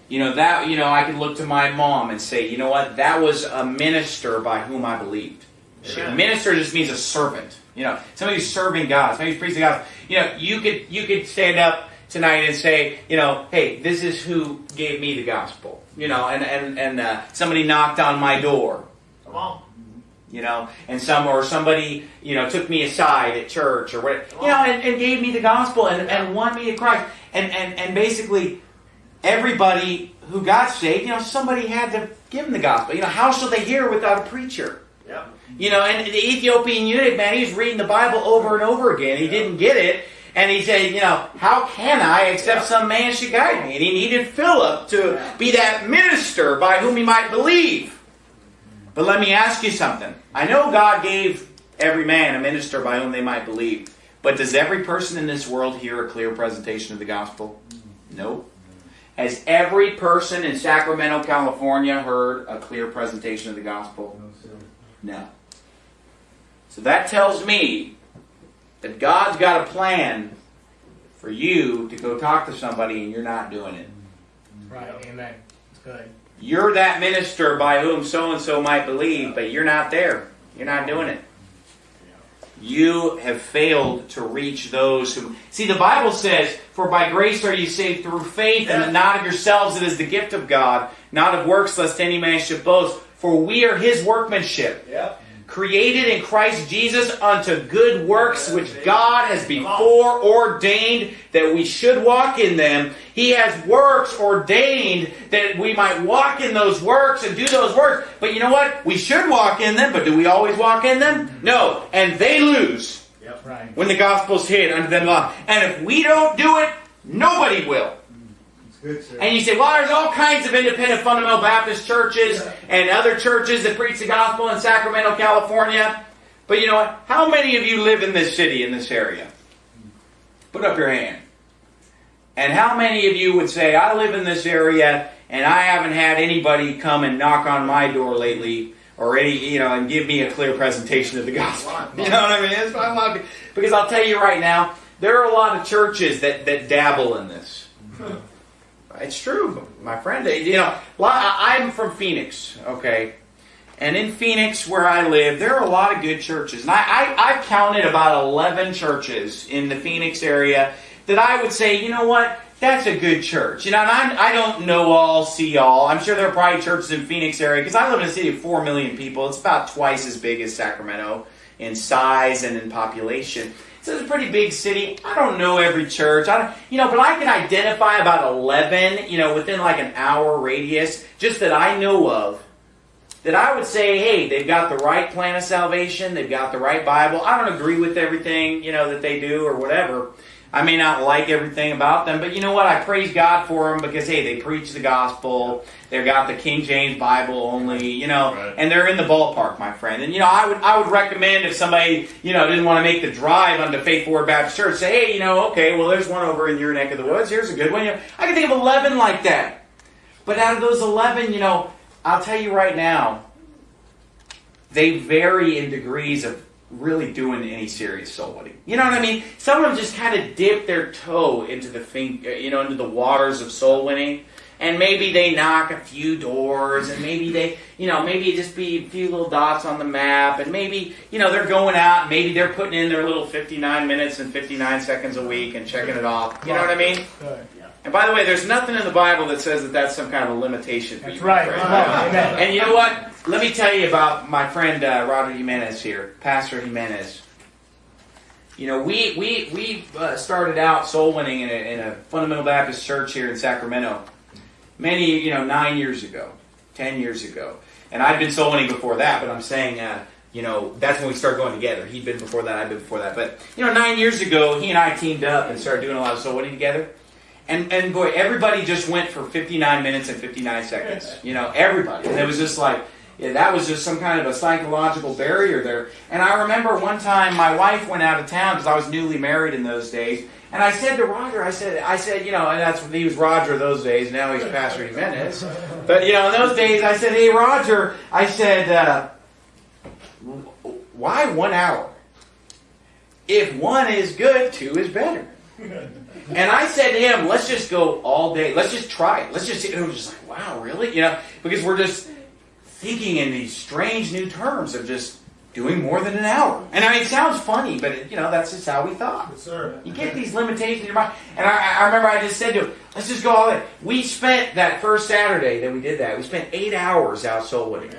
S1: You know, that, you know, I could look to my mom and say, you know what, that was a minister by whom I believed.
S3: Amen.
S1: Minister just means a servant. You know, somebody who's serving God, somebody who's preaching God. You know, you could you could stand up tonight and say, you know, hey, this is who gave me the gospel. You know, and and and uh, somebody knocked on my door.
S3: Come on.
S1: You know, and some or somebody, you know, took me aside at church or what, you know, and, and gave me the gospel and, and won me to Christ. And, and, and basically, everybody who got saved, you know, somebody had to give them the gospel. You know, how shall they hear without a preacher?
S3: Yep.
S1: You know, and the Ethiopian eunuch, man, he was reading the Bible over and over again. He didn't get it. And he said, you know, how can I except some man should guide me? And he needed Philip to be that minister by whom he might believe. But let me ask you something. I know God gave every man a minister by whom they might believe. But does every person in this world hear a clear presentation of the gospel? No. Has every person in Sacramento, California heard a clear presentation of the gospel? No. So that tells me that God's got a plan for you to go talk to somebody and you're not doing it.
S2: Right. Amen. It's good.
S1: You're that minister by whom so and so might believe, but you're not there. You're not doing it. You have failed to reach those who. See, the Bible says, For by grace are you saved through faith, and not of yourselves, it is the gift of God, not of works, lest any man should boast. For we are his workmanship,
S3: Yep.
S1: Created in Christ Jesus unto good works which God has before ordained that we should walk in them. He has works ordained that we might walk in those works and do those works. But you know what? We should walk in them, but do we always walk in them? No. And they lose
S3: Yep.
S2: Right.
S1: when the gospel's hid unto them. And if we don't do it, nobody will.
S3: It's good, sir.
S1: And you say, well, there's all kinds of independent fundamental Baptist churches and other churches that preach the gospel in Sacramento, California. But you know what? How many of you live in this city, in this area? Put up your hand. And how many of you would say, I live in this area and I haven't had anybody come and knock on my door lately or any, you know, and give me a clear presentation of the gospel? You know what I mean? A lot of- because I'll tell you right now, there are a lot of churches that, that dabble in this. It's true, my friend. You know, I'm from Phoenix, okay? And in Phoenix, where I live, there are a lot of good churches. And I, I, I've counted about 11 churches in the Phoenix area that I would say, you know what? That's a good church. You know, and I'm, I don't know all, see all. I'm sure there are probably churches in Phoenix area because I live in a city of 4 million people. It's about twice as big as Sacramento in size and in population. So it's a pretty big city. I don't know every church. I you know, but I can identify about 11, you know, within like an hour radius, just that I know of that I would say, hey, they've got the right plan of salvation, they've got the right Bible. I don't agree with everything, you know, that they do or whatever. I may not like everything about them, but you know what? I praise God for them because hey, they preach the gospel. They've got the King James Bible only, you know,
S3: Right.
S1: and they're in the ballpark, my friend. And you know, I would I would recommend if somebody you know didn't want to make the drive onto Faithful Word Baptist Church, say, hey, you know, okay, well, there's one over in your neck of the woods. Here's a good one. You know, I can think of eleven like that. But out of those eleven, you know, I'll tell you right now, they vary in degrees of really doing any serious soul winning. You know what I mean? Some of them just kind of dip their toe into the thing, uh, you know, into the waters of soul winning. And maybe they knock a few doors, and maybe they, you know, maybe it just be a few little dots on the map, and maybe, you know, they're going out, maybe they're putting in their little 59 minutes and 59 seconds a week and checking it off. You know what I mean? And by the way, there's nothing in the Bible that says that that's some kind of a limitation for
S2: That's right.
S1: friend.
S2: Amen. Amen.
S1: And you know what? Let me tell you about my friend uh, Roger Jimenez here, Pastor Jimenez. You know, we we we uh, started out soul winning in a, in a fundamental Baptist church here in Sacramento, many you know nine years ago, ten years ago, and I'd been soul winning before that. But I'm saying, uh, you know, that's when we started going together. He'd been before that, I'd been before that. But you know, nine years ago, he and I teamed up and started doing a lot of soul winning together. And, and boy, everybody just went for 59 minutes and 59 seconds. You know, everybody. And it was just like, yeah, that was just some kind of a psychological barrier there. And I remember one time my wife went out of town because I was newly married in those days. And I said to Roger, I said, I said, you know, and that's he was Roger those days. Now he's Pastor Jimenez. But you know, in those days, I said, hey Roger, I said, uh, why one hour? If one is good, two is better. And I said to him, let's just go all day. Let's just try it. Let's just see. And it was just like, wow, really? You know, because we're just thinking in these strange new terms of just doing more than an hour. And I mean, it sounds funny, but it, you know, that's just how we thought.
S3: Yes, sir.
S1: You get these limitations in your mind. And I, I remember I just said to him, let's just go all in. We spent that first Saturday that we did that, we spent eight hours out soul winning.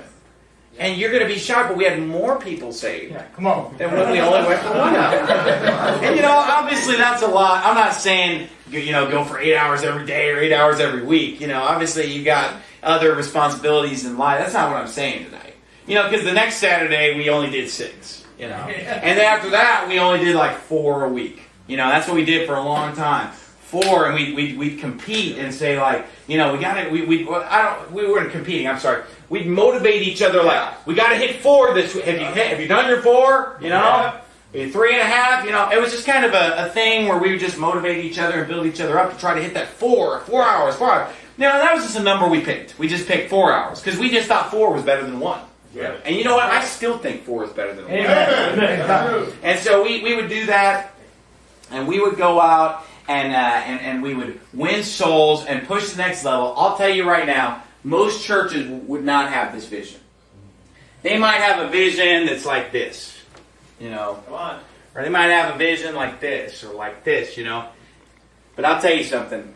S1: And you're going to be shocked, but we had more people saved
S2: Yeah, come on.
S1: than when we only went for one hour. And you know, obviously that's a lot. I'm not saying you know go for eight hours every day or eight hours every week. You know, obviously you got other responsibilities in life. That's not what I'm saying tonight. You know, because the next Saturday we only did six. You know, and then after that we only did like four a week. You know, that's what we did for a long time. Four, and we we we'd compete and say like, you know, we got to we we I don't we weren't competing. I'm sorry. We'd motivate each other like, we got to hit four this week. Have you hit, have you done your four? You know. Three and a half, you know, it was just kind of a, a thing where we would just motivate each other and build each other up to try to hit that four, four hours, four hours. Now, that was just a number we picked. We just picked four hours because we just thought four was better than one.
S3: Yeah.
S1: And you know what? I still think four is better than one.
S2: Amen.
S1: And so we, we would do that, and we would go out and, uh, and and we would win souls and push the next level. I'll tell you right now, most churches would not have this vision. They might have a vision that's like this, you know,
S3: Come on.
S1: or they might have a vision like this or like this, you know. But I'll tell you something.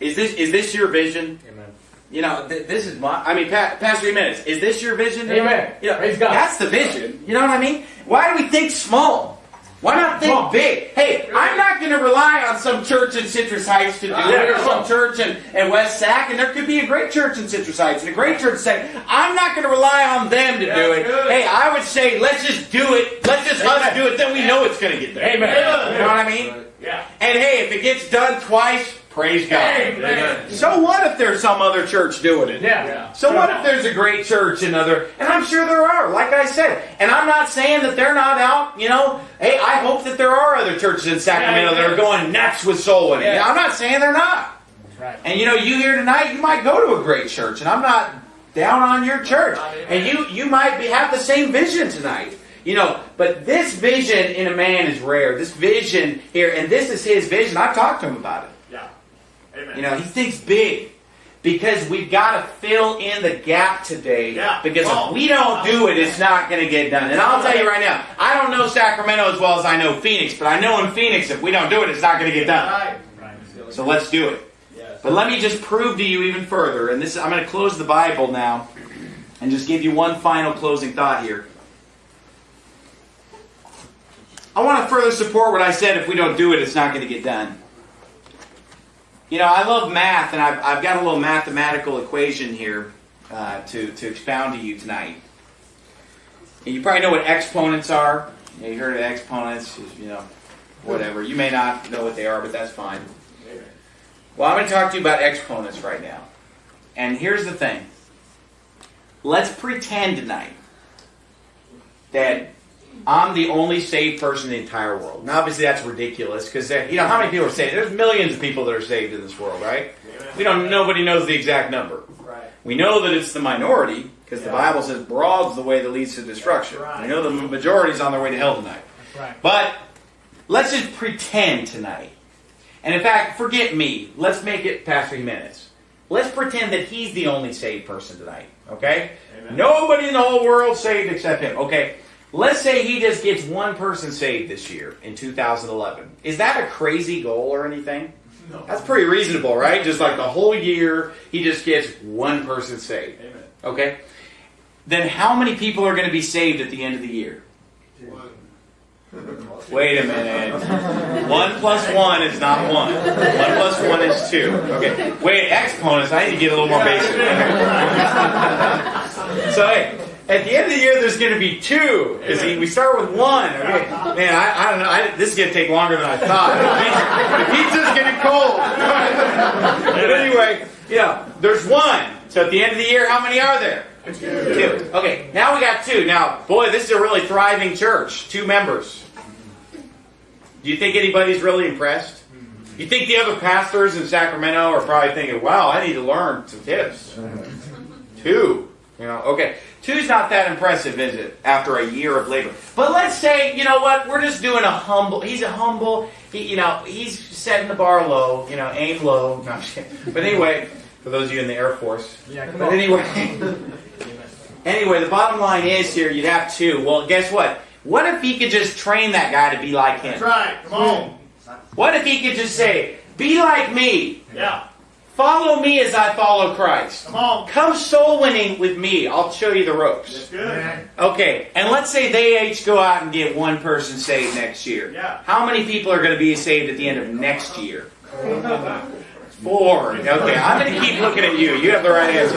S1: Is this is this your vision?
S2: Amen.
S1: You know, th- this is my. I mean, pa- Pastor Jimenez, is this your vision?
S2: Amen.
S1: You know,
S2: Praise God.
S1: That's the vision. You know what I mean? Why do we think small? Why not think
S2: Small.
S1: big? Hey, I'm not going to rely on some church in Citrus Heights to do it, or some church in, in West Sac, and there could be a great church in Citrus Heights and a great church say, I'm not going to rely on them to do it.
S3: good.
S1: Hey, I would say, let's just do it. Let's just us do it. Then we know it's going to get there.
S2: Amen.
S1: You know what I mean?
S3: Yeah.
S1: And hey, if it gets done twice, praise God.
S2: Amen.
S1: So what if there's some other church doing it?
S2: Yeah.
S1: So what if there's a great church in other, and I'm sure there are, like I said, and I'm not saying that they're not out, you know, hey, I hope that there are other churches in Sacramento that are going nuts with soul winning.
S2: Yeah.
S1: I'm not saying they're not.
S2: Right.
S1: And you know, you here tonight, you might go to a great church, and I'm not down on your church. And you you might be, have the same vision tonight. You know, but this vision in a man is rare. This vision here, and this is his vision. I've talked to him about it.
S3: Amen.
S1: You know, he thinks big because we've got to fill in the gap today.
S3: Yeah.
S1: Because
S3: Oh.
S1: if we don't do it, it's not going to get done. And I'll tell you right now, I don't know Sacramento as well as I know Phoenix, but I know in Phoenix, if we don't do it, it's not going to get done. So let's do it. But let me just prove to you even further, and this I'm going to close the Bible now, and just give you one final closing thought here. I want to further support what I said. If we don't do it, it's not going to get done. You know, I love math, and I've, I've got a little mathematical equation here uh, to, to expound to you tonight. And you probably know what exponents are. You, know, you heard of exponents, you know, whatever. You may not know what they are, but that's fine. Well, I'm going to talk to you about exponents right now. And here's the thing. Let's pretend tonight that I'm the only saved person in the entire world. Now, obviously, that's ridiculous because you know how many people are saved. There's millions of people that are saved in this world, right? We don't. Nobody knows the exact number.
S3: Right.
S1: We know that it's the minority because the Bible says broad's the way that leads to destruction.
S3: Right.
S1: We know the majority's on their way to hell tonight.
S2: Right.
S1: But let's just pretend tonight. And in fact, forget me. Let's make it past three minutes. Let's pretend that he's the only saved person tonight. Okay?
S3: Amen.
S1: Nobody in the whole world saved except him. Okay? Let's say he just gets one person saved this year in 2011. Is that a crazy goal or anything?
S3: No.
S1: That's pretty reasonable, right? Just like the whole year, he just gets one person saved.
S3: Amen.
S1: Okay? Then how many people are going to be saved at the end of the year? One. Wait a minute. One plus one is not one. One plus one is two. Okay. Wait, exponents. I need to get a little more basic. so hey, at the end of the year, there's going to be two. Because we start with one. Okay. Man, I, I don't know. I, this is going to take longer than I thought. The pizza's getting cold. but anyway, yeah, there's one. So at the end of the year, how many are there? Two. Okay, now we got two. Now, boy, this is a really thriving church. Two members. Do you think anybody's really impressed? You think the other pastors in Sacramento are probably thinking, wow, I need to learn some tips. Two. You know, okay. Two's not that impressive, is it, after a year of labor? But let's say, you know what, we're just doing a humble, he's a humble, he, you know, he's setting the bar low, you know, aim low. No, I'm just kidding. But anyway, for those of you in the Air Force.
S2: Yeah,
S1: But
S2: on.
S1: anyway, anyway, the bottom line is here, you'd have two. Well, guess what? What if he could just train that guy to be like him?
S3: That's right. Come on.
S1: What if he could just say, be like me,
S3: Yeah.
S1: Follow me as I follow Christ.
S2: Come on.
S1: Come soul winning with me. I'll show you the ropes.
S2: That's good.
S1: Okay, and let's say they each go out and get one person saved next year.
S2: Yeah.
S1: How many people are going to be saved at the end of next year? Four. Okay, I'm going to keep looking at you. You have the right answer.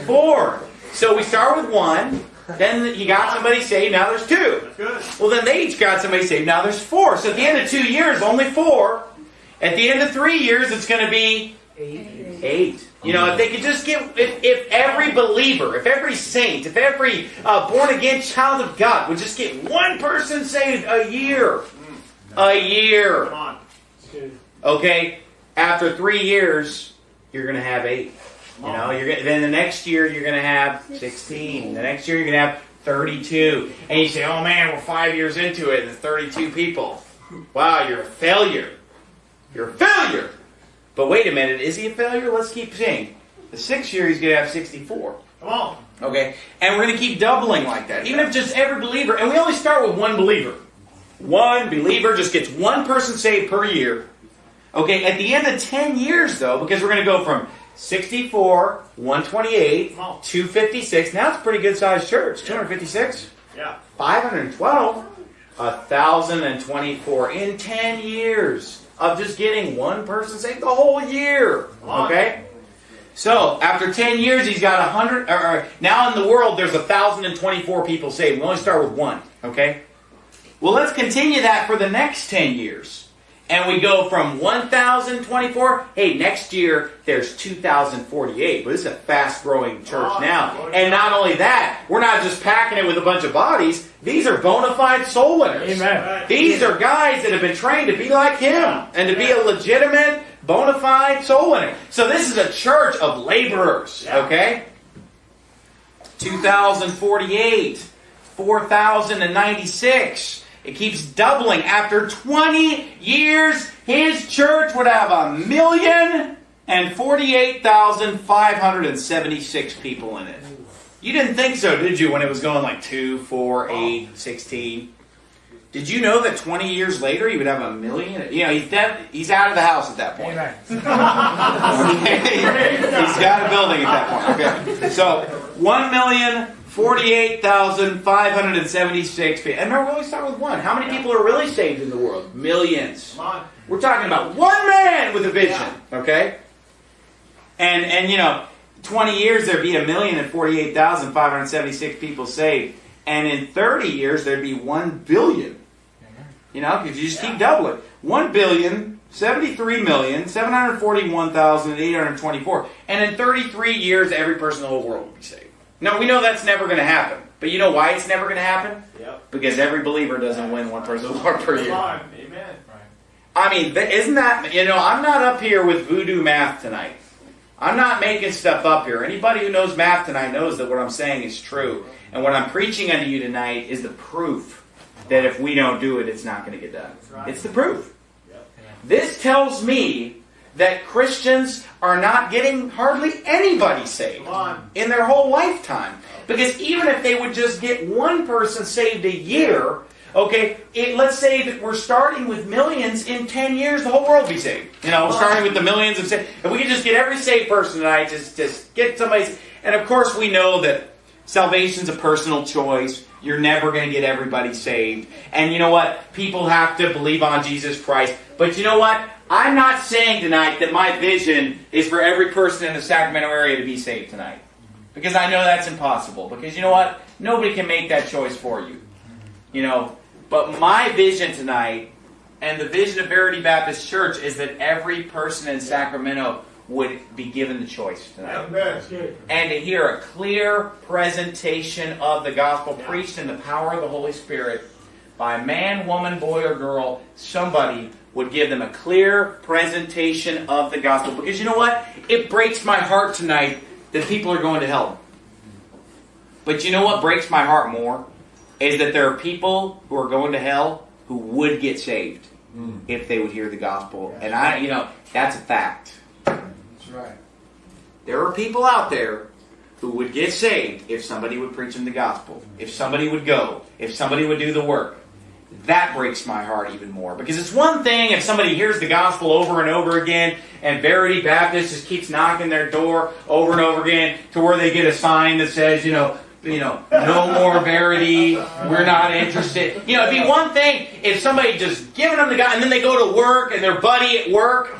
S1: Four. So we start with one. Then you got somebody saved. Now there's two.
S2: That's good.
S1: Well, then they each got somebody saved. Now there's four. So at the end of two years, only four. At the end of three years, it's going to be eight. You know, if they could just get, if, if every believer, if every saint, if every uh, born again child of God would just get one person saved a year, a year. Okay, after three years, you're going to have eight. You know, you're gonna, then the next year you're going to have 16. The next year you're going to have 32. And you say, "Oh man, we're five years into it, and there's 32 people. Wow, you're a failure. You're a failure." But wait a minute, is he a failure? Let's keep seeing. The sixth year he's going to have 64.
S2: Come on.
S1: Okay, and we're going to keep doubling like that. Even if just every believer, and we only start with one believer. One believer just gets one person saved per year. Okay, at the end of 10 years, though, because we're going to go from 64, 128, 256. Now it's a pretty good sized church. 256,
S2: Yeah.
S1: 512, 1,024 in 10 years of just getting one person saved the whole year. Okay? So after 10 years, he's got 100. Or, or, now in the world, there's 1,024 people saved. We only start with one. Okay? Well, let's continue that for the next 10 years. And we go from 1,024. Hey, next year there's 2,048. But this is a fast growing church
S2: Oh,
S1: now. And not only that, we're not just packing it with a bunch of bodies. These are bona fide soul winners.
S2: Right.
S1: These are guys that have been trained to be like him and to be a legitimate, bona fide soul winner. So this is a church of laborers, okay? 2,048, 4,096. It keeps doubling. After 20 years, his church would have a million and 48,576 people in it. You didn't think so, did you, when it was going like 2, 4, 8, 16? Did you know that 20 years later he would have a million? You know, he's dead, he's out of the house at that point. Okay? he's got a building at that point. Okay. So, 1,048,576 people. And remember, we always start with one. How many people are really saved in the world? Millions. We're talking about one man with a vision, okay? And and you know, 20 years there'd be a million and 48,576 people saved, and in 30 years there'd be 1 billion. You know, because you just keep doubling. 1 billion, 73 million, 741,824. And in 33 years every person in the whole world will be saved. Now, we know that's never going to happen. But you know why it's never going to happen?
S2: Yep.
S1: Because every believer doesn't win one person Lord per year.
S2: Amen.
S1: I mean, isn't that, you know, I'm not up here with voodoo math tonight. I'm not making stuff up here. Anybody who knows math tonight knows that what I'm saying is true. And what I'm preaching unto you tonight is the proof that if we don't do it, it's not going to get done. It's the proof.
S2: Yep.
S1: This tells me that Christians are not getting hardly anybody saved in their whole lifetime. Because even if they would just get one person saved a year, okay, it, let's say that we're starting with millions, in 10 years the whole world will be saved. You know, starting with the millions of saved. If we could just get every saved person tonight, just, just get somebody. And of course, we know that salvation's a personal choice. You're never going to get everybody saved. And you know what? People have to believe on Jesus Christ. But you know what? I'm not saying tonight that my vision is for every person in the Sacramento area to be saved tonight. Because I know that's impossible. Because you know what? Nobody can make that choice for you. You know, but my vision tonight and the vision of Verity Baptist Church is that every person in Sacramento would be given the choice tonight. And to hear a clear presentation of the gospel preached in the power of the Holy Spirit by man, woman, boy, or girl, somebody would give them a clear presentation of the gospel. Because you know what? It breaks my heart tonight that people are going to hell. But you know what breaks my heart more? Is that there are people who are going to hell who would get saved hmm. if they would hear the gospel. And I, you know, that's a fact.
S3: That's right.
S1: There are people out there who would get saved if somebody would preach them the gospel, if somebody would go, if somebody would do the work. That breaks my heart even more. Because it's one thing if somebody hears the gospel over and over again, and Verity Baptist just keeps knocking their door over and over again to where they get a sign that says, you know, you know, no more Verity, we're not interested. You know, it'd be one thing if somebody just giving them the God, and then they go to work and their buddy at work,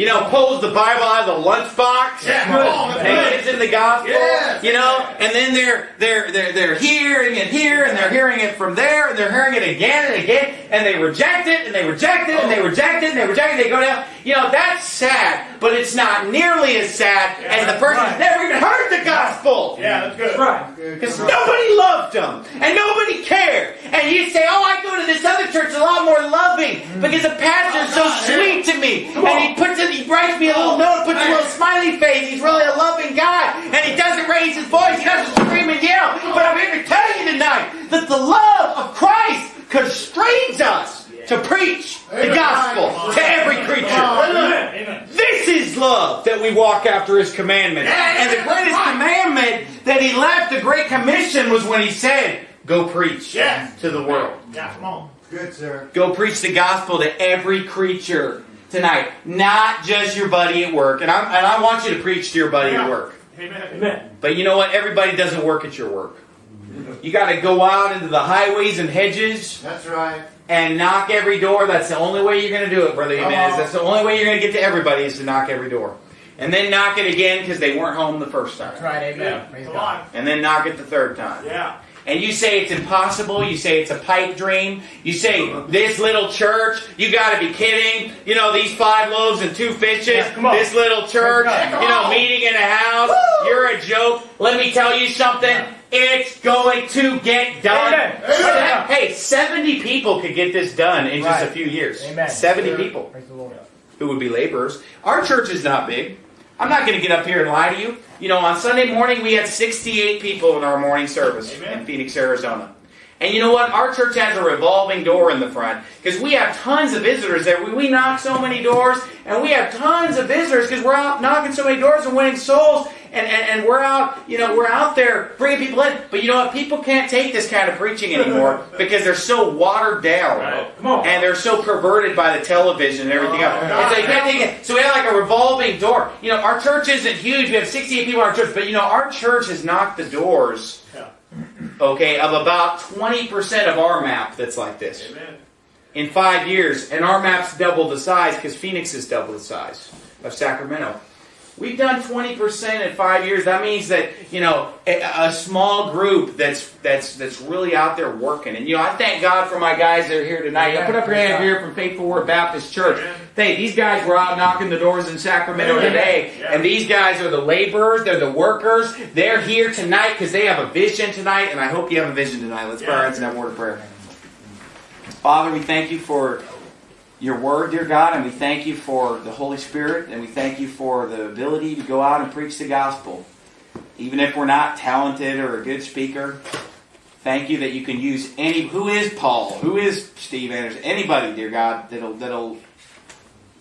S1: you know, pulls the Bible out of the lunchbox
S2: Yeah, come on,
S1: and
S2: that's
S1: gives them the gospel.
S2: Yes.
S1: You know, and then they're they're they're they're hearing it here and they're hearing it from there and they're hearing it again and again and they reject it and they reject it and they reject it and they reject it. They go down. You know, that's sad, but it's not nearly as sad as the person
S2: right.
S1: never even heard the gospel.
S2: Yeah, that's good.
S4: Right.
S1: Because nobody loved them and nobody cared. And you say, Oh, I go to this other church a lot more loving mm. because the pastor's so sweet to me. And he puts it, he writes me a little note, puts a little smiley face. He's really a loving guy. And he doesn't raise his voice, he doesn't scream and yell. But I'm here to tell you tonight that the love of Christ constrains us to preach the gospel to every creature.
S2: Amen. Amen.
S1: This is love that we walk after His commandment. And the greatest commandment that He left, the Great Commission, was when He said, Go preach
S2: Yes.
S1: to the world.
S2: Yeah, come on.
S3: Good, sir.
S1: Go preach the gospel to every creature tonight, not just your buddy at work. And I, and I want you to preach to your buddy at work.
S2: Amen.
S4: Amen.
S1: But you know what? Everybody doesn't work at your work. You got to go out into the highways and hedges
S3: That's right.
S1: and knock every door. That's the only way you're going to do it, Brother
S3: Come
S1: Jimenez.
S3: on.
S1: That's the only way you're going to get to everybody is to knock every door. And then knock it again because they weren't home the first time.
S4: That's right. Amen.
S2: Yeah.
S4: Praise
S2: Come
S4: God.
S2: on.
S1: And then knock it the third time.
S2: Yeah.
S1: And you say it's impossible. You say it's a pipe dream. You say this little church. You got to be kidding. You know these five loaves and two fishes.
S4: Yeah, come on.
S1: This little church. You know meeting in a house. You're a joke. Let me tell you something. It's going to get done.
S4: Amen.
S1: Se- Hey, 70 people could get this done in just a few years.
S4: Amen.
S1: 70 people
S4: Praise Lord.
S1: who would be laborers. Our church is not big. I'm not going to get up here and lie to you. You know, on Sunday morning we had 68 people in our morning service
S2: Amen.
S1: in Phoenix, Arizona. And you know what? Our church has a revolving door in the front because we have tons of visitors there. We, we knock so many doors and we have tons of visitors because we're out knocking so many doors and winning souls. And, and, and we're out, you know, we're out there bringing people in. But you know what? People can't take this kind of preaching anymore because they're so watered down.
S2: Right.
S1: And they're so perverted by the television and everything else. And so can't take it. So we have like a revolving door. You know, our church isn't huge. We have 68 people in our church, but you know, our church has knocked the doors,
S2: Yeah.
S1: Okay, of about 20% of our map that's like this
S2: Amen.
S1: in five years. And our map's double the size because Phoenix is double the size of Sacramento. We've done 20% in five years. That means that, you know, a, a small group that's that's that's really out there working. And you know, I thank God for my guys that are here tonight. I put up your hand here from Faithful Word Baptist Church.
S2: Amen.
S1: Hey, these guys were out knocking the doors in Sacramento
S2: Amen.
S1: today.
S2: Yeah.
S1: And these guys are the laborers, they're the workers. They're here tonight because they have a vision tonight, and I hope you have a vision tonight. Let's pray
S2: Yeah.
S1: heads and have a word of prayer. Father, we thank you for your word, dear God, and we thank you for the Holy Spirit, and we thank you for the ability to go out and preach the gospel. Even if we're not talented or a good speaker, thank you that you can use any who is Paul, who is Steve Anderson, anybody, dear God, that'll that'll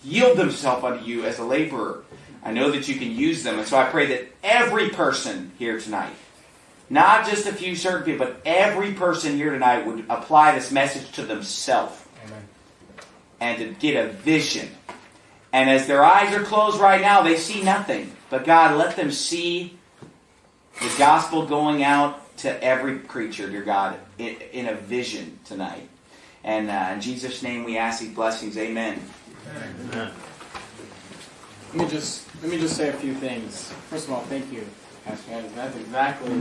S1: yield themselves unto you as a laborer. I know that you can use them, and so I pray that every person here tonight not just a few certain people, but every person here tonight would apply this message to themselves. And to get a vision. And as their eyes are closed right now, they see nothing. But God, let them see the gospel going out to every creature, dear God, in, a vision tonight. And uh, in Jesus' name we ask these blessings. Amen.
S4: Let me just let me just say a few things. First of all, thank you, Pastor. That's exactly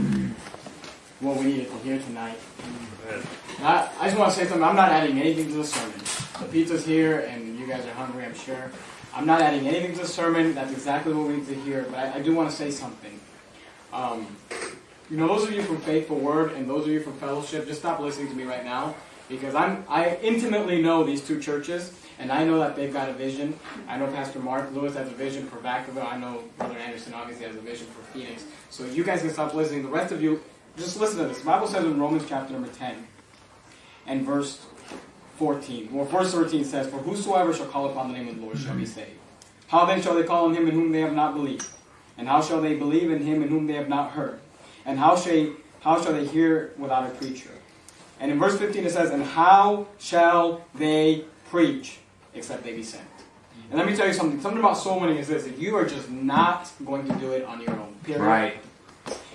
S4: what we needed to hear tonight. I, I just want to say something. I'm not adding anything to the sermon. The pizza's here, and you guys are hungry, I'm sure. I'm not adding anything to the sermon. That's exactly what we need to hear. But I, I do want to say something. Um, you know, those of you from Faithful Word and those of you from Fellowship, just stop listening to me right now because I'm I intimately know these two churches, and I know that they've got a vision. I know Pastor Mark Lewis has a vision for Vacaville. I know Brother Anderson obviously has a vision for Phoenix. So you guys can stop listening. The rest of you, just listen to this. The Bible says in Romans chapter number 10 and verse 14. Well, verse 13 says, For whosoever shall call upon the name of the Lord shall be saved. How then shall they call on him in whom they have not believed? And how shall they believe in him in whom they have not heard? And how shall, how shall they hear without a preacher? And in verse 15 it says, And how shall they preach except they be sent? And let me tell you something. Something about soul winning is this that you are just not going to do it on your own. Period.
S1: Right.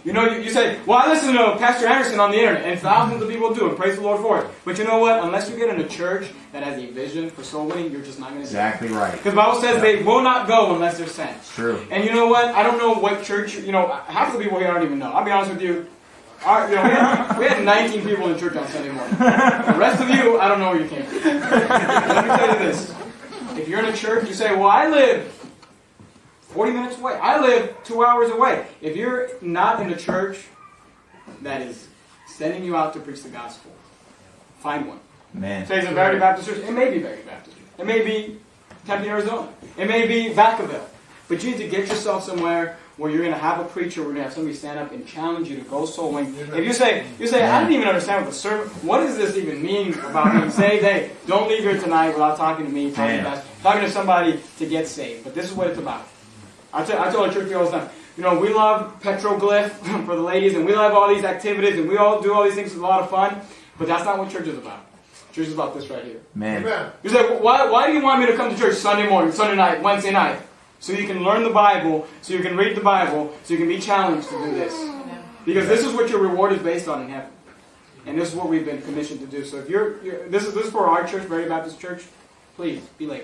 S4: You know, you, you say, well, I listen to Pastor Anderson on the internet, and thousands of people do, and praise the Lord for it. But you know what? Unless you get in a church that has a vision for soul winning, you're just not going to.
S1: Exactly right.
S4: Because the Bible says they will not go unless they're sent.
S1: True.
S4: And you know what? I don't know what church, you know, half the people here I don't even know. I'll be honest with you. Our, you know, we, had, we had 19 people in church on Sunday morning. The rest of you, I don't know where you came from. Let me tell you this. If you're in a church, you say, well, I live 40 minutes away. I live two hours away. If you're not in a church that is sending you out to preach the gospel, find one.
S1: Man.
S4: Say it's a Baptist Church. It may be Verity Baptist Church. It may be Tempe, Arizona. It may be Vacaville. But you need to get yourself somewhere where you're going to have a preacher, we're going to have somebody stand up and challenge you to go soul winning. If you say, you say, I didn't even understand what the sermon, what does this even mean about being saved? Hey, don't leave here tonight without talking to me, talking to, talking to somebody to get saved. But this is what it's about. I tell, I tell the church people all the time, you know, we love petroglyph for the ladies, and we love all these activities, and we all do all these things. It's a lot of fun, but that's not what church is about. Church is about this right here.
S1: Man.
S3: Amen.
S4: You say, why, why do you want me to come to church Sunday morning, Sunday night, Wednesday night? So you can learn the Bible, so you can read the Bible, so you can be challenged to do this. Because this is what your reward is based on in heaven. And this is what we've been commissioned to do. So if you're, you're this is this is for our church, Verity Baptist Church, please be late.